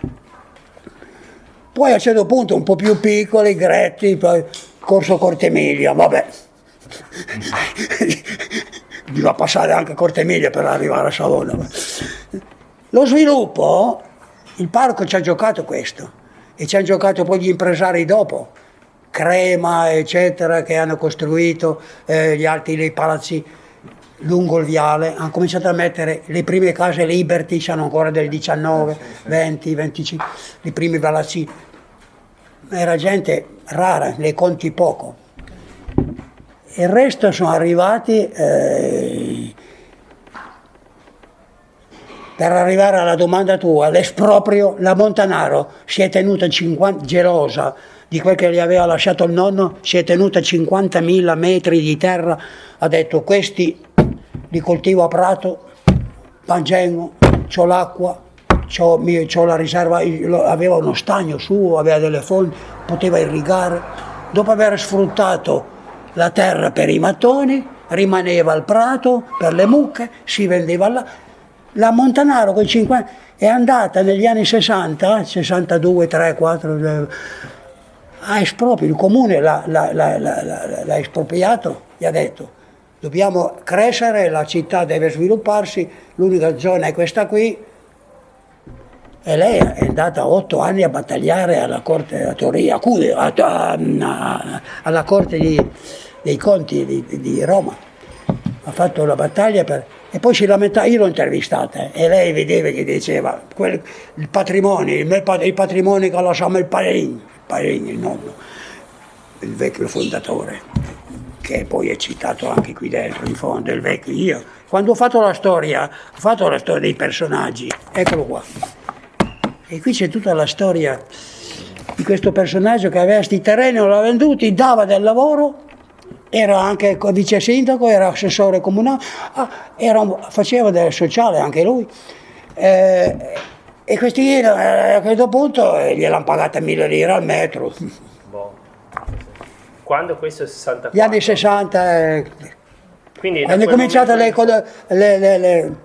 [SPEAKER 2] Poi a un certo punto un po' più piccoli, Gretti, poi Corso Cortemiglia, vabbè. Bisogna passare anche Cortemiglia per arrivare a Savona. Lo sviluppo, il parco ci ha giocato questo e ci hanno giocato poi gli impresari dopo, Crema eccetera, che hanno costruito eh, gli altri palazzi lungo il viale, hanno cominciato a mettere le prime case Liberty, sono ancora del 19, 20, 25, i primi palazzi. Era gente rara, ne conti poco. Il resto sono arrivati, eh, per arrivare alla domanda tua, l'esproprio, la Montanaro si è tenuta 50, gelosa di quel che gli aveva lasciato il nonno, si è tenuta 50.000 metri di terra, ha detto questi li coltivo a prato, mangengo, ho l'acqua, ho la riserva, aveva uno stagno suo, aveva delle fonti, poteva irrigare. Dopo aver sfruttato la terra per i mattoni, rimaneva al prato per le mucche, si vendeva là. La Montanaro con 50 è andata negli anni 60, 62, 3, 4, a esproprio, il comune l'ha, l'ha, l'ha, l'ha espropriato, gli ha detto dobbiamo crescere, la città deve svilupparsi, l'unica zona è questa qui. E lei è andata otto anni a battagliare alla corte a Torino, a, a, alla corte di, dei conti di, di, Roma. Ha fatto la battaglia per, e poi si lamentava, io l'ho intervistata e lei vedeva che diceva quel, il patrimonio, il, il patrimonio che lasciamo il Parin, il Parin, il nonno, il vecchio fondatore che poi è citato anche qui dentro, in fondo, il vecchio io. Quando ho fatto la storia, ho fatto la storia dei personaggi, eccolo qua. E qui c'è tutta la storia di questo personaggio che aveva questi terreni, non l'ha venduti, dava del lavoro, era anche vice sindaco, era assessore comunale, ah, era, faceva del sociale anche lui. Eh, e questi eh, a questo punto eh, gliel'hanno pagata mille lire al metro.
[SPEAKER 1] Quando questo è 64?
[SPEAKER 2] Gli anni 60. Eh, Quindi hanno cominciato le, le, le, le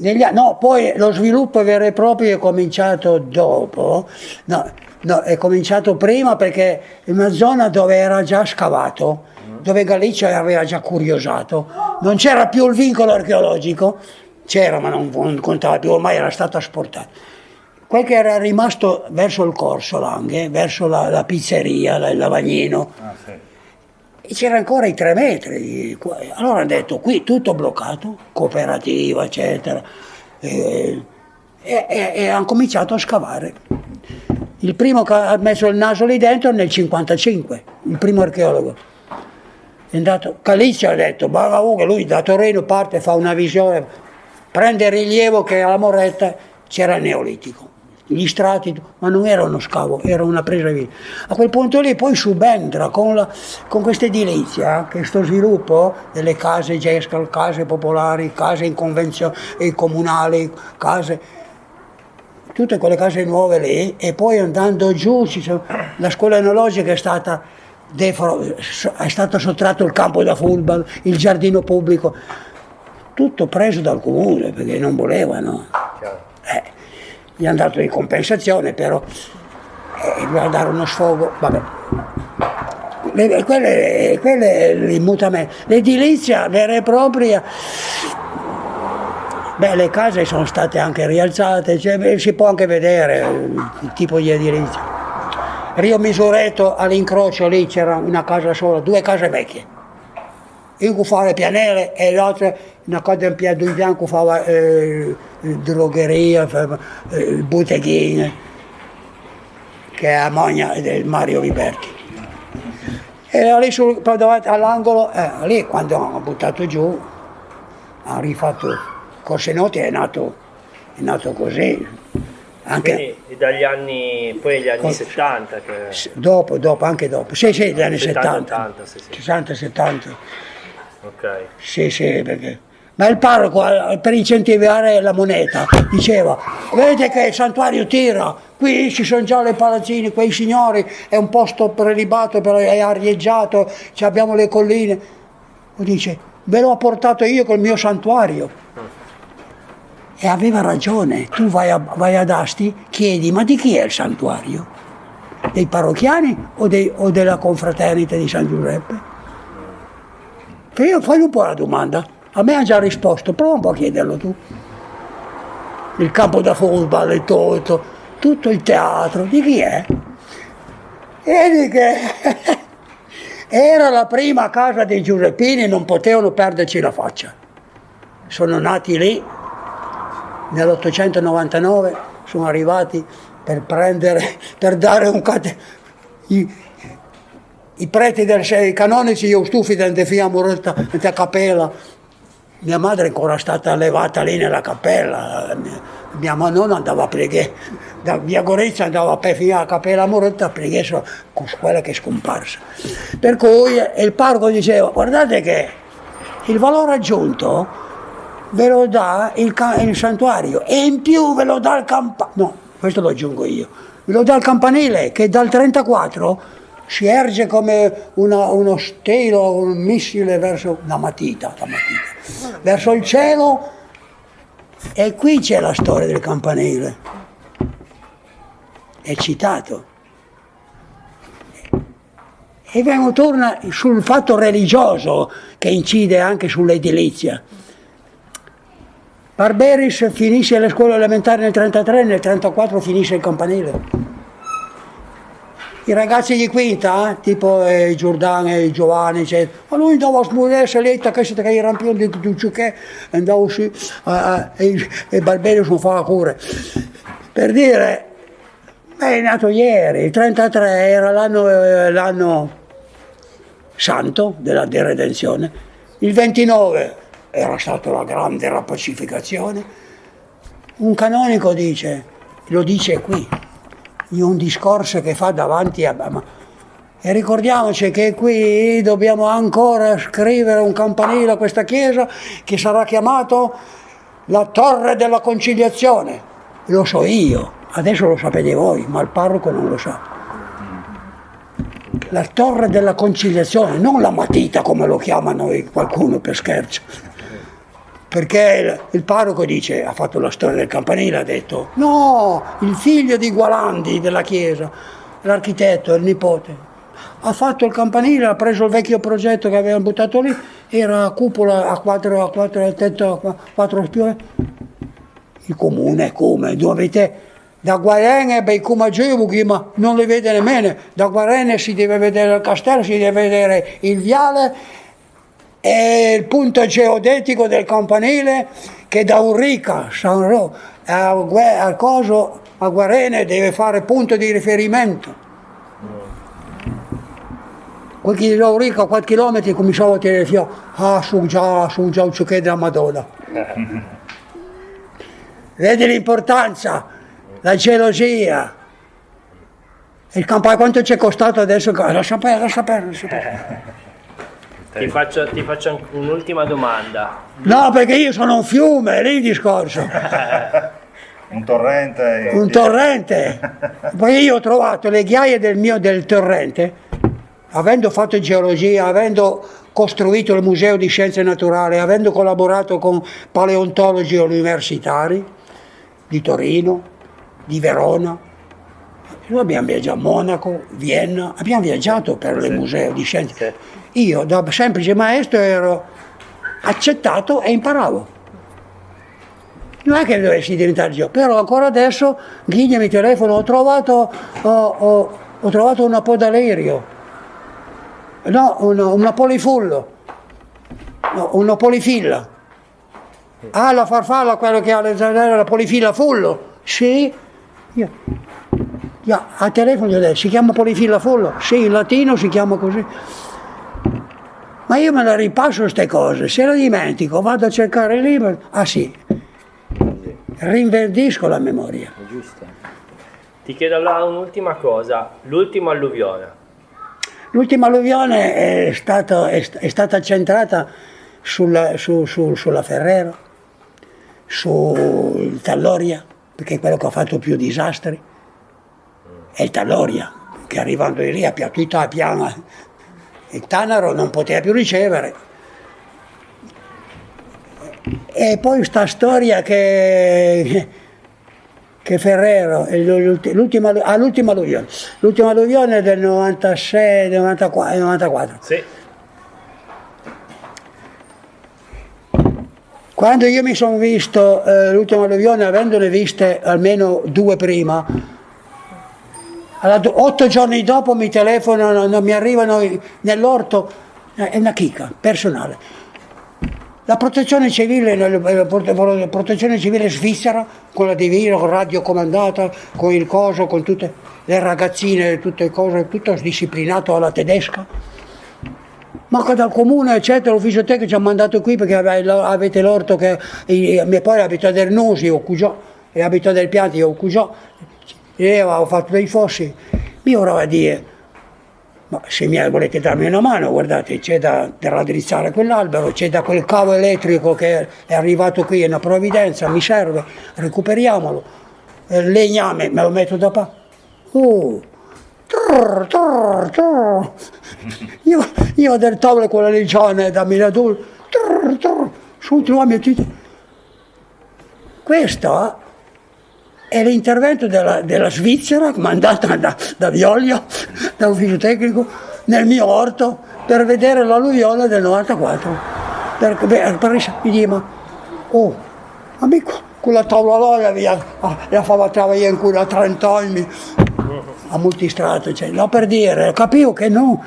[SPEAKER 2] negli, no, poi lo sviluppo vero e proprio è cominciato dopo. No, No, è cominciato prima perché in una zona dove era già scavato, dove Galizia aveva già curiosato, non c'era più il vincolo archeologico, c'era ma non, non contava più, ormai era stato asportato. Quel che era rimasto verso il corso Langhe, verso la, la pizzeria, il lavagnino, ah, sì. E c'era ancora i tre metri. Allora hanno detto qui tutto bloccato, cooperativa eccetera, e, e, e, hanno cominciato a scavare. Il primo che ha messo il naso lì dentro nel 1955, il primo archeologo. È andato, Calizia ha detto, ma lui da Torino parte, fa una visione, prende rilievo che alla Moretta c'era il neolitico gli strati, ma non era uno scavo, era una presa via. A quel punto lì poi subentra con, la, con questa edilizia, questo sviluppo delle case gescal, case popolari, case in convenzione comunali, case, tutte quelle case nuove lì, e poi andando giù sono, la scuola enologica è stata, è stato sottratto il campo da football, il giardino pubblico, tutto preso dal comune perché non volevano. Eh gli hanno dato di compensazione, però eh, doveva dare uno sfogo, vabbè. Le, quelle, quelle l'immutamento, l'edilizia vera e propria, beh le case sono state anche rialzate, cioè, si può anche vedere il tipo di edilizia. Rio Misureto all'incrocio lì c'era una casa sola, due case vecchie. Io fa le pianelle e l'altra una cosa in piedi in bianco fa eh, drogheria, eh, botteghine, che è a Mogna del Mario Liberti. E lì sul, davanti all'angolo, eh, lì quando hanno buttato giù, hanno rifatto Corse Noti, è nato, è nato così.
[SPEAKER 1] Anche, Quindi dagli anni, poi gli anni 70? Che...
[SPEAKER 2] Dopo, dopo, anche dopo. Sì, sì, gli anni 70. 70, sì, sì. 60, 70.
[SPEAKER 1] Ok.
[SPEAKER 2] Sì, sì, perché ma il parroco eh, per incentivare la moneta diceva vedete che il santuario tira? Qui ci sono già le palazzine quei signori è un posto prelibato è arieggiato abbiamo le colline. Dice ve l'ho portato io col mio santuario. E aveva ragione. Tu vai, a, vai ad Asti chiedi ma di chi è il santuario? Dei parrocchiani o, dei, o della confraternita di San Giuseppe che io fai un po' la domanda a me ha già risposto, prova un po' a chiederlo tu. Il campo da football, il tolto, tutto il teatro, di chi è? Vedi che era la prima casa dei Giuseppini, non potevano perderci la faccia. Sono nati lì, nell'899 sono arrivati per prendere, per dare un cate... i preti del i canonici, io stufi dentro fia morta, dentro capella, mia madre è ancora stata allevata lì nella cappella, mia nonna andava a pregare, da via Gorizia andava a fino alla cappella Moretta a pregare con quella che è scomparsa. Per cui il parco diceva, guardate che il valore aggiunto ve lo dà il, il santuario e in più ve lo dà il campanile, no, questo lo aggiungo io, ve lo dà il campanile che dal 34 si erge come una, uno stelo, un missile verso una matita, la matita, verso il cielo e qui c'è la storia del campanile, è citato. E vengo torna sul fatto religioso che incide anche sull'edilizia. Barberis finisce le scuole elementari nel 1933, nel 1934 finisce il campanile i ragazzi di quinta, eh, tipo eh, Giordano e Giovanni, eccetera, ma lui andava a smuovere letta che si trae i rampioni di tutto che andava su eh, e, e Barbero sono fa cure. Per dire, è nato ieri, il 33 era l'anno, eh, l'anno santo della deredenzione, il 29 era stata la grande rapacificazione. Un canonico dice, lo dice qui, in un discorso che fa davanti a... E ricordiamoci che qui dobbiamo ancora scrivere un campanile a questa chiesa che sarà chiamato la Torre della Conciliazione. Lo so io, adesso lo sapete voi, ma il parroco non lo sa. La Torre della Conciliazione, non la matita come lo chiamano qualcuno per scherzo. Perché il, parroco dice, ha fatto la storia del campanile, ha detto no, il figlio di Gualandi della chiesa, l'architetto, il nipote, ha fatto il campanile, ha preso il vecchio progetto che avevano buttato lì, era a cupola a quattro, a quattro, a tetto a quattro spiove. Il comune, come? Dovete, da Guarene, beh, come Gebuchi, ma non li vede nemmeno, da Guarene si deve vedere il castello, si deve vedere il viale e il punto geodetico del campanile che da Urica, San Ro, a, a, Coso, a Guarene deve fare punto di riferimento. Quel che da Urica a 4 km cominciavo a tirare fio, ah su già, su già un ciocchè della Madonna. Vedi l'importanza, la gelosia. Il campanile quanto ci è costato adesso? Lascia perdere, lascia perdere. Lascia perdere.
[SPEAKER 1] Ti faccio, ti faccio un'ultima domanda.
[SPEAKER 2] No, perché io sono un fiume, è lì il discorso.
[SPEAKER 3] un torrente.
[SPEAKER 2] Un torrente. Poi io ho trovato le ghiaie del mio del torrente, avendo fatto geologia, avendo costruito il Museo di Scienze Naturali, avendo collaborato con paleontologi universitari di Torino, di Verona. Noi abbiamo viaggiato a Monaco, Vienna, abbiamo viaggiato per il Museo di Scienze. Sì io da semplice maestro ero accettato e imparavo. Non è che dovessi diventare io, però ancora adesso Ghigna mi telefono, ho trovato, ho, ho, ho trovato una podalerio, no, una, una polifullo, no, una polifilla. Ah, la farfalla, quello che ha le zanzare, la polifilla fullo? Sì. Io, io, a telefono gli ho detto, si chiama polifilla fullo? Sì, in latino si chiama così ma io me la ripasso queste cose, se la dimentico vado a cercare il libro, ah sì, rinverdisco la memoria.
[SPEAKER 1] Giusto. Ti chiedo allora un'ultima cosa, l'ultima alluvione.
[SPEAKER 2] L'ultima alluvione è, stato, è, è stata centrata sulla, su, su, sulla Ferrero, sul Talloria, perché è quello che ha fatto più disastri, è il Talloria, che arrivando di lì ha piattito la piana il Tanaro non poteva più ricevere. E poi sta storia che, che Ferrero, l'ultima, ah, l'ultima alluvione, l'ultima alluvione del 96, 94. 94. Sì. Quando io mi sono visto eh, l'ultima alluvione, avendone viste almeno due prima, otto giorni dopo mi telefonano, mi arrivano nell'orto, è una chicca personale. La protezione civile, la protezione civile svizzera, quella di Vino, radiocomandata, con il coso, con tutte le ragazzine, tutte le cose, tutto disciplinato alla tedesca. Ma dal comune, eccetera, l'ufficio tecnico ci ha mandato qui perché avete l'orto che mio padre abita del Nosi, o Cugiò, e abita del Pianti, o Cugiò, e avevo fatto dei fossi, mi ora a dire, ma se mi volete darmi una mano, guardate, c'è da, da raddrizzare quell'albero, c'è da quel cavo elettrico che è arrivato qui, è una provvidenza, mi serve, recuperiamolo, il legname me lo metto da pa. Oh, trrr, trrr, trrr. Io, io del tavolo con la legione da Miradul, su troviamo il Questo è l'intervento della, della, Svizzera, mandata da, da Vioglio, dall'ufficio tecnico, nel mio orto per vedere l'alluvione del 94. Per, per, per mi dice, ma, oh, amico, quella tavola là la fava in cui da 30 anni, a multistrato, cioè, no per dire, capivo che no,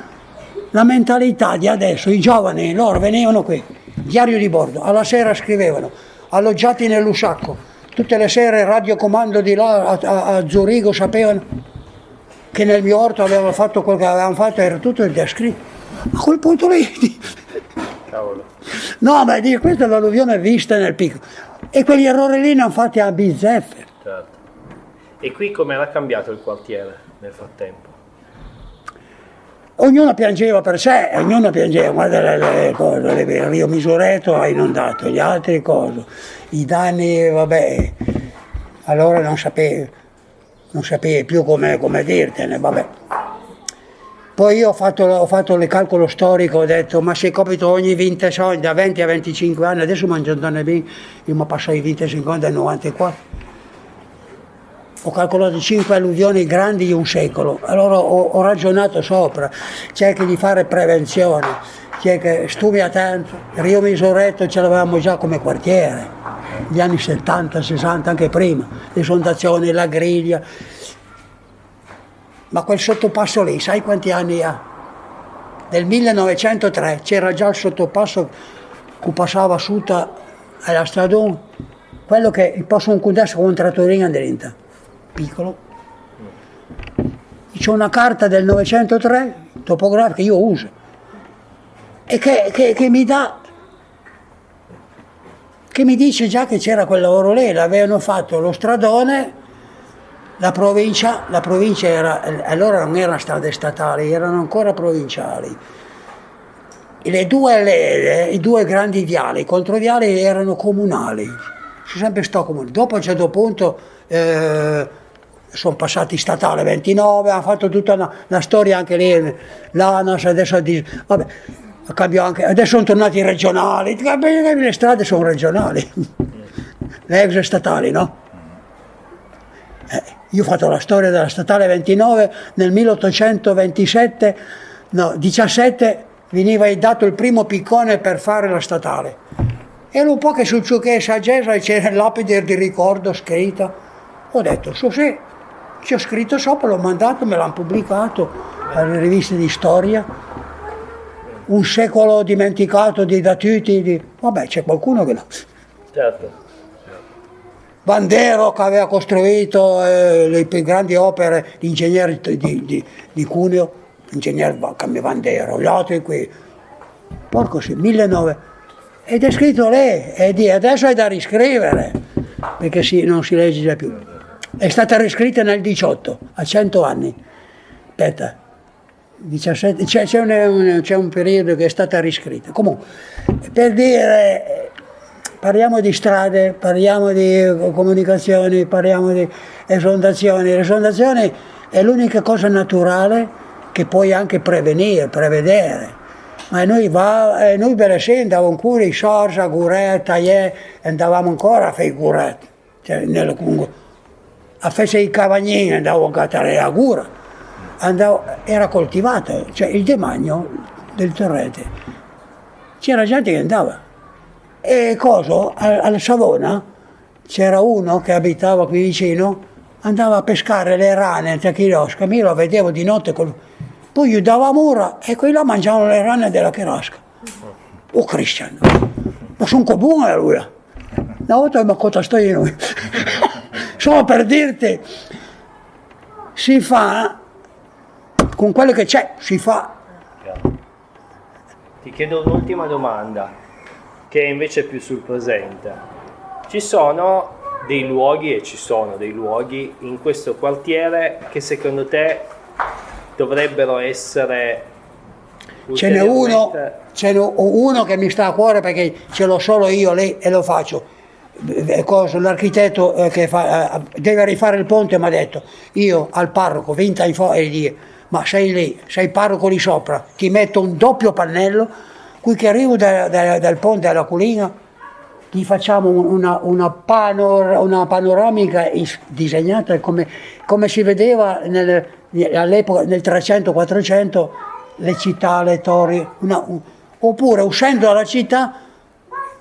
[SPEAKER 2] la mentalità di adesso, i giovani, loro venivano qui, diario di bordo, alla sera scrivevano, alloggiati nell'Usacco, Tutte le sere radiocomando di là a, a, a Zurigo sapevano che nel mio orto avevano fatto quello che avevano fatto, era tutto descritto. A quel punto lì... Cavolo. No, ma dico, questa è l'alluvione vista nel picco. E quegli errori lì ne hanno fatti a bizzeffe. Certo.
[SPEAKER 1] E qui come era cambiato il quartiere nel frattempo?
[SPEAKER 2] Ognuno piangeva per sé, ognuno piangeva, guarda le, cose, il Rio Misureto ha inondato, gli altri cose, i danni, vabbè, allora non sapevi, non sapevi più come, come dirtene, vabbè. Poi io ho fatto, ho fatto il calcolo storico, ho detto ma se capito ogni 20 anni, da 20 a 25 anni, adesso mangiandone bene, io mi passo i 25 anni dal 94 ho calcolato 5 alluvioni grandi di un secolo, allora ho, ho ragionato sopra, cerchi di fare prevenzione, cerchi, studia tanto, Rio Misoretto ce l'avevamo già come quartiere, negli anni 70, 60, anche prima, l'esondazione, la griglia, ma quel sottopasso lì, sai quanti anni ha? Nel 1903 c'era già il sottopasso che passava su alla stradone, quello che il posto un contesto con un trattorino dentro piccolo. C'è una carta del 903, topografica, io uso, e che, che, che mi dà che mi dice già che c'era quel lavoro lì, l'avevano fatto lo stradone, la provincia, la provincia era, allora non erano strade statali, erano ancora provinciali. Le due, le, I due grandi viali, i controviali erano comunali, sono sempre sto comune. Dopo a un certo punto eh, sono passati statale 29, hanno fatto tutta una, una storia anche lì, l'ANAS, adesso vabbè, anche, adesso sono tornati regionali, le strade sono regionali, le ex statali, no? Eh, io ho fatto la storia della statale 29 nel 1827, no, 17 veniva dato il primo piccone per fare la statale. Era un po' che sul ciò che è saggezza c'era lapide di ricordo scritto. Ho detto, so sì, ci ho scritto sopra, l'ho mandato, me l'hanno pubblicato alle riviste di storia. Un secolo dimenticato di Datuti, di... vabbè c'è qualcuno che no. Certo. Bandero che aveva costruito eh, le più grandi opere di ingegneri di, di, di Cuneo, ingegnere Bandero, gli altri qui, porco sì, 1900. Ed è scritto lì, e adesso è da riscrivere, perché sì, non si legge più è stata riscritta nel 18, a 100 anni. Aspetta, 17, c'è, un, un, periodo che è stata riscritta. Comunque, per dire, parliamo di strade, parliamo di comunicazioni, parliamo di esondazioni. L'esondazione è l'unica cosa naturale che puoi anche prevenire, prevedere. Ma noi, va, eh, noi esempio andavamo ancora in Sorsa, Guretta, andavamo ancora a fare cioè nel Congo a fece i cavagnini andavo a cattare a Gura, andavo, era coltivato, cioè il demanio del torrente, c'era gente che andava. E cosa, alla Savona c'era uno che abitava qui vicino, andava a pescare le rane tra chirosca, io lo vedevo di notte, col... poi gli davamo ora e quelli là mangiavano le rane della chirosca. Oh cristiano, ma sono buono lui. Una volta mi ha contato io noi. Solo per dirti, si fa, con quello che c'è, si fa.
[SPEAKER 1] Ti chiedo un'ultima domanda, che è invece più sul presente. Ci sono dei luoghi, e ci sono dei luoghi in questo quartiere che secondo te dovrebbero essere
[SPEAKER 2] Ce n'è uno, ce n'è uno che mi sta a cuore perché ce l'ho solo io lì e lo faccio l'architetto eh, che fa, eh, deve rifare il ponte mi ha detto io al parroco vinta in fuori e dire ma sei lì, sei parroco lì sopra ti metto un doppio pannello qui che arrivo da, da, dal ponte alla colina ti facciamo una, una, panor, una panoramica disegnata come, come si vedeva nel, all'epoca nel 300-400 le città, le torri una, un, oppure uscendo dalla città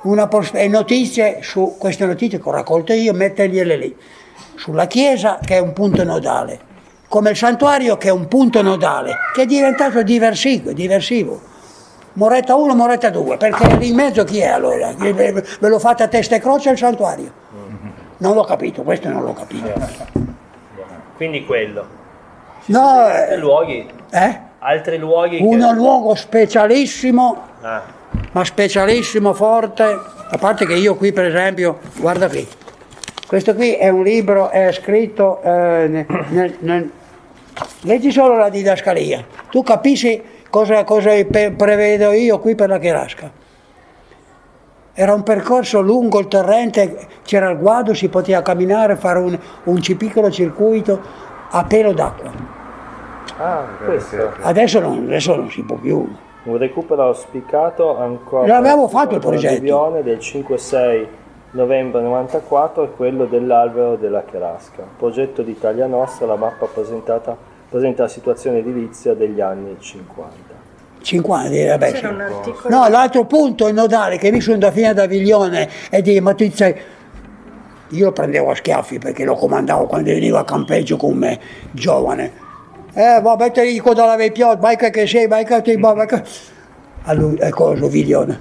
[SPEAKER 2] una e notizie su queste notizie che ho raccolto io, mettergliele lì, sulla chiesa che è un punto nodale, come il santuario che è un punto nodale, che è diventato diversivo, diversivo. Moretta 1, Moretta 2, perché lì in mezzo chi è allora? Ve lo fate a testa e croce il santuario? Non l'ho capito, questo non l'ho capito.
[SPEAKER 1] Quindi quello.
[SPEAKER 2] no, altri
[SPEAKER 1] eh, luoghi?
[SPEAKER 2] Eh?
[SPEAKER 1] Altri luoghi?
[SPEAKER 2] Un che... luogo specialissimo. Ah ma specialissimo, forte, a parte che io qui per esempio, guarda qui, questo qui è un libro, è scritto, eh, nel, nel, leggi solo la didascalia, tu capisci cosa, cosa prevedo io qui per la Cherasca. Era un percorso lungo il torrente, c'era il guado, si poteva camminare, fare un, un piccolo circuito a pelo d'acqua.
[SPEAKER 1] Ah.
[SPEAKER 2] Adesso non, adesso non si può più.
[SPEAKER 1] Un recupero auspicato ancora.
[SPEAKER 2] L'abbiamo fatto il progetto.
[SPEAKER 1] del 5-6 novembre 94 è quello dell'albero della Cherasca. Progetto d'Italia Nostra, la mappa presentata, presenta la situazione edilizia degli anni 50.
[SPEAKER 2] 50, vabbè, C'era un articolo. No, l'altro punto è nodale che mi sono da fine da Viglione e di Matrizia io lo prendevo a schiaffi perché lo comandavo quando veniva a campeggio con me, giovane. Eh, vabbè, te dico dalla vecchia, vai che sei, vai che ti vai che... A lui, è cosa, Viglione.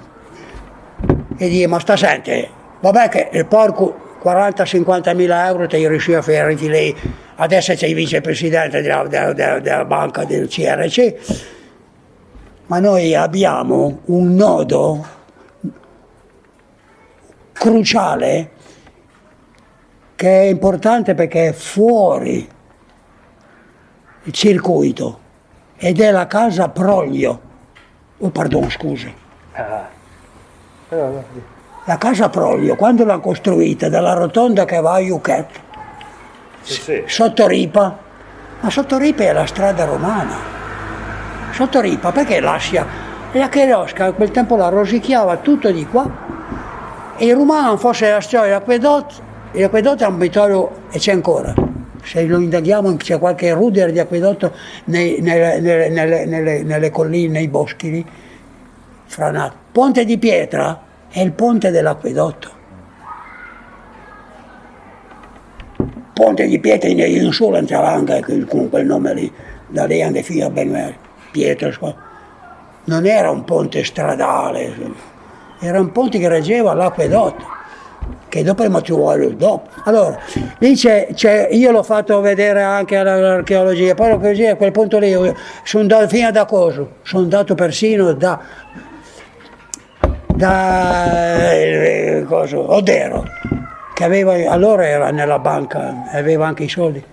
[SPEAKER 2] E dice, ma sta sente, vabbè che il porco 40-50 mila euro ti riuscì a fare lei, adesso sei vicepresidente della, della, della, della banca del CRC, ma noi abbiamo un nodo cruciale che è importante perché è fuori circuito ed è la casa Proglio. Oh, pardon, scusa. Ah. La casa Proglio, quando l'hanno costruita, dalla rotonda che va a Yuchet, sì, sì. sotto Ripa, ma sotto Ripa è la strada romana. Sotto Ripa, perché l'Assia? La Cherosca a quel tempo la rosicchiava tutto di qua e i romani fosse la storia dell'acquedotto L'acquedotto è un vittorio e c'è ancora. Se lo indaghiamo c'è qualche ruder di acquedotto nei, nelle, nelle, nelle, nelle, colline, nei boschi lì, franati. Ponte di pietra è il ponte dell'acquedotto. Ponte di pietra in solo entrava anche con quel nome lì, da lì andava fino a Benver, Pietra. Non era un ponte stradale, era un ponte che reggeva l'acquedotto che dopo è ci vuole dopo. Allora, lì c'è, io l'ho fatto vedere anche all'archeologia, poi l'archeologia a quel punto lì sono andato fino da Coso, sono andato persino da, da eh, coso, Odero, che aveva, allora era nella banca, aveva anche i soldi.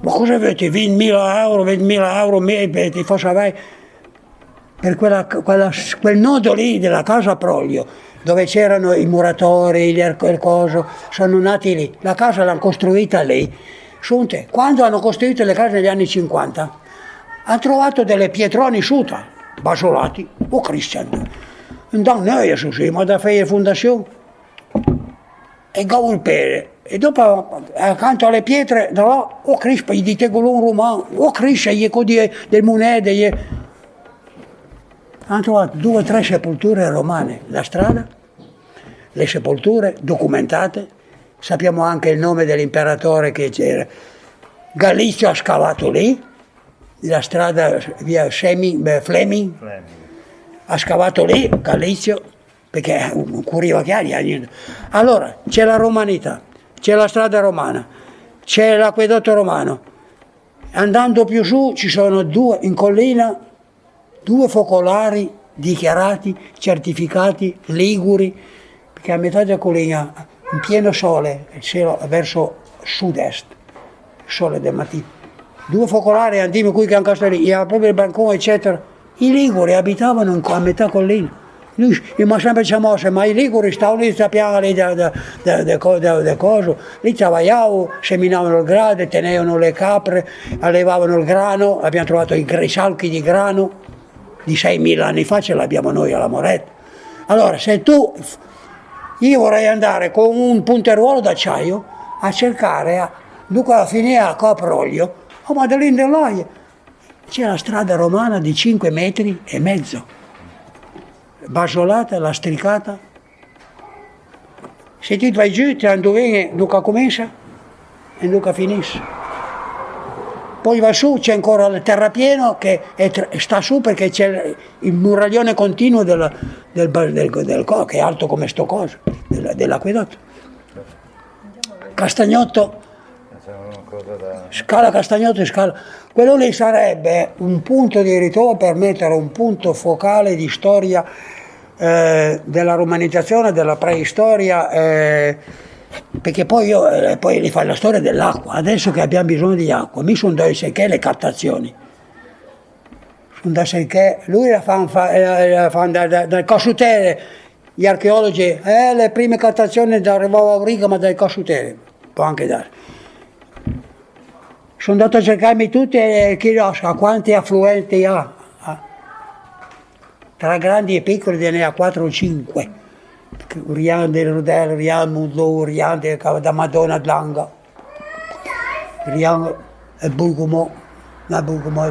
[SPEAKER 2] Ma cosa avete? 20.000 euro, 20.000 euro, ti faccio per quella, quella, quel nodo lì della casa Proglio dove c'erano i muratori, il coso, sono nati lì. La casa l'hanno costruita lì. Sunte, quando hanno costruito le case negli anni 50, hanno trovato delle pietroni suta, basolati, o cristiani. Dan noi su sì, ma da fare fondazione. E gaulpere. E dopo, accanto alle pietre, là, o crispa, gli dite un romano, o crispa, gli codi del monete, gli... Hanno trovato due o tre sepolture romane, la strada le sepolture documentate, sappiamo anche il nome dell'imperatore che c'era. Galizio ha scavato lì, la strada via Fleming, Fleming, ha scavato lì Galizio, perché curiva chiari. Allora, c'è la romanità, c'è la strada romana, c'è l'acquedotto romano. Andando più su ci sono due, in collina, due focolari dichiarati, certificati, liguri, che a metà della collina, in pieno sole, il cielo verso sud-est, sole del mattino, due focolari andiamo qui che anche lì, era proprio il bancone, eccetera. I Liguri abitavano a metà collina. Noi abbiamo sempre diciamo, ma i Liguri stavano lì, sappiamo lì da coso, lì travagliavano, seminavano il grado, tenevano le capre, allevavano il grano, abbiamo trovato i salchi di grano di 6.000 anni fa, ce l'abbiamo noi alla Moretta. Allora, se tu io vorrei andare con un punteruolo d'acciaio a cercare, a, dunque alla fine a Coproglio, a Madeline dell'Oie, c'è la strada romana di 5 metri e mezzo, basolata, lastricata. Se tu vai giù, ti dove Duca comincia e Duca finisce poi va su, c'è ancora il terrapieno che è, sta su perché c'è il muraglione continuo del, del, del, del, che è alto come sto coso, dell'acquedotto. Castagnotto, scala Castagnotto e scala. Quello lì sarebbe un punto di ritrovo per mettere un punto focale di storia eh, della romanizzazione, della preistoria. Eh, perché poi, io, eh, poi li fa la storia dell'acqua, adesso che abbiamo bisogno di acqua, mi sono dato che le captazioni. Sono da che lui la fa, eh, la fa da, da, dal Cossutere, gli archeologi, eh, le prime captazioni da arrivava a Riga ma dai Cossutere, può anche dare. sono andato a cercarmi tutti e chiedo a quanti affluenti ha. Tra grandi e piccoli ne ha 4 o 5. Rian del Rodel, Rian Mudlo, Rian da Madonna d'Langa, Rian e Bulgumo, non Bulgumo,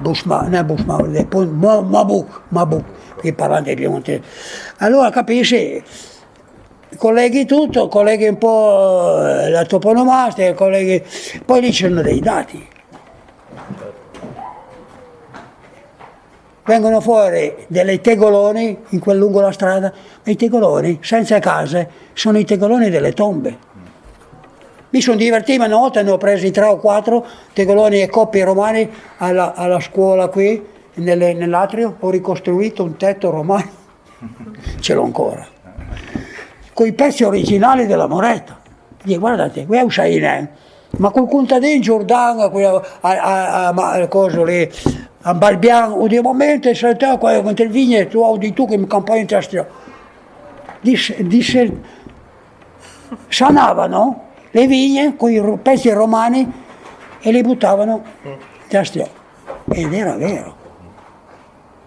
[SPEAKER 2] Busma, non Busma, Mabuk, Mabuk, che parla di Piemonte. Allora capisci, colleghi tutto, colleghi un po' eh, la toponomastica, colleghi... poi lì c'erano dei dati. Vengono fuori delle tegoloni in quel lungo la strada, ma i tegoloni senza case sono i tegoloni delle tombe. Mi sono divertito una volta, ne ho presi tre o quattro tegoloni e coppie romani alla, alla scuola qui, nell'atrio, ho ricostruito un tetto romano, ce l'ho ancora con i pezzi originali della moneta. Dico, guardate, qui è un Shainen, ma quel contadino Giordano, a, a, a, a cosa lì, a Balbiano, di momento se te quando il vigne tu audi tu che mi campagna in testa. Disse, disse, sanavano le vigne con i pezzi romani e li buttavano in testa. Ed era vero.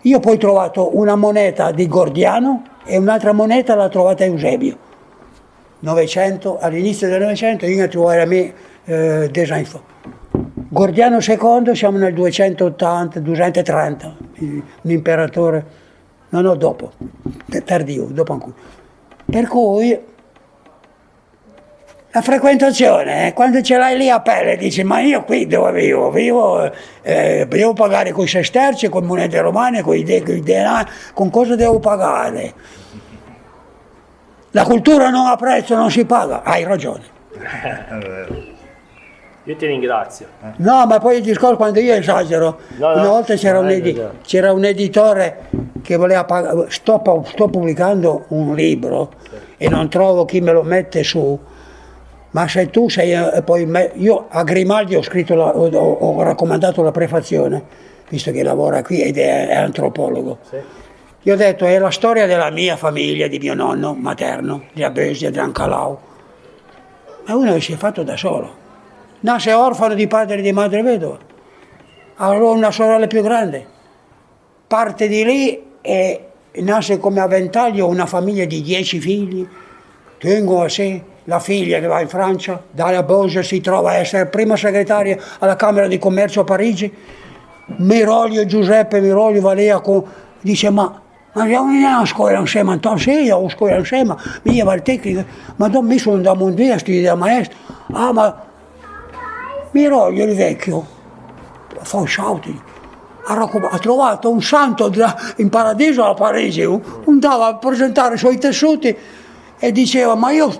[SPEAKER 2] Io poi ho trovato una moneta di Gordiano e un'altra moneta l'ha trovata Eusebio. 900, all'inizio del Novecento io ne trovai la mia eh, design Gordiano II siamo nel 280, 230, un imperatore, no no dopo, tardivo, dopo ancora. Per cui la frequentazione, eh, quando ce l'hai lì a pelle, dici ma io qui dove vivo? Vivo, eh, devo pagare con i sesterci, con monete romane, con i, de, i denari, con cosa devo pagare? La cultura non ha prezzo, non si paga, hai ragione.
[SPEAKER 1] Io ti ringrazio.
[SPEAKER 2] No, ma poi il discorso quando io esagero, no, no, una volta c'era un, edi un, editore che voleva pagare, sto, sto pubblicando un libro e non trovo chi me lo mette su, ma se tu sei, eh, poi me, io a Grimaldi ho, scritto la, ho, ho, raccomandato la prefazione, visto che lavora qui ed è, è antropologo. Sì. Io ho detto, è la storia della mia famiglia, di mio nonno materno, di Abesia, di Ancalau. Ma uno che si è fatto da solo. Nasce orfano di padre e di madre vedova. Allora una sorella più grande. Parte di lì e nasce come a una famiglia di dieci figli. Tengo a sé la figlia che va in Francia, Dalia Bose si trova a essere prima segretaria alla Camera di Commercio a Parigi, Miroglio, Giuseppe Miroglio va lì dice ma, andiamo a scuola insieme, Antonio, sì, a scuola insieme, io va al tecnico, ma non mi sono da mondiale a studiare maestro, ah ma Miroglio il vecchio, fa un shouting, ha, trovato un santo in paradiso a Parigi, andava a presentare i suoi tessuti e diceva ma io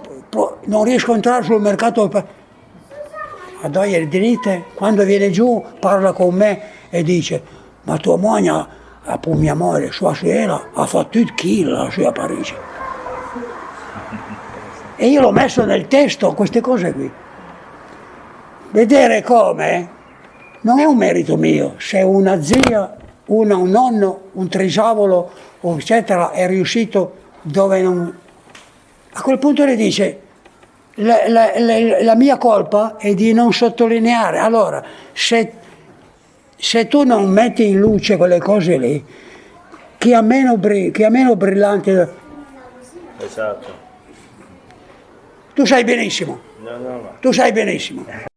[SPEAKER 2] non riesco a entrare sul mercato a dare le diritte, quando viene giù parla con me e dice ma tua moglie, per mia moglie, sua sorella, ha fatto il kill qui a Parigi. E io l'ho messo nel testo queste cose qui. Vedere come non è un merito mio, se una zia, una, un nonno, un trisavolo, eccetera, è riuscito dove non... A quel punto le dice, la, la, la, la, mia colpa è di non sottolineare. Allora, se, se, tu non metti in luce quelle cose lì, chi ha meno, chi ha meno brillante...
[SPEAKER 1] Esatto.
[SPEAKER 2] Tu sai benissimo.
[SPEAKER 1] No, no, no.
[SPEAKER 2] Tu sai benissimo.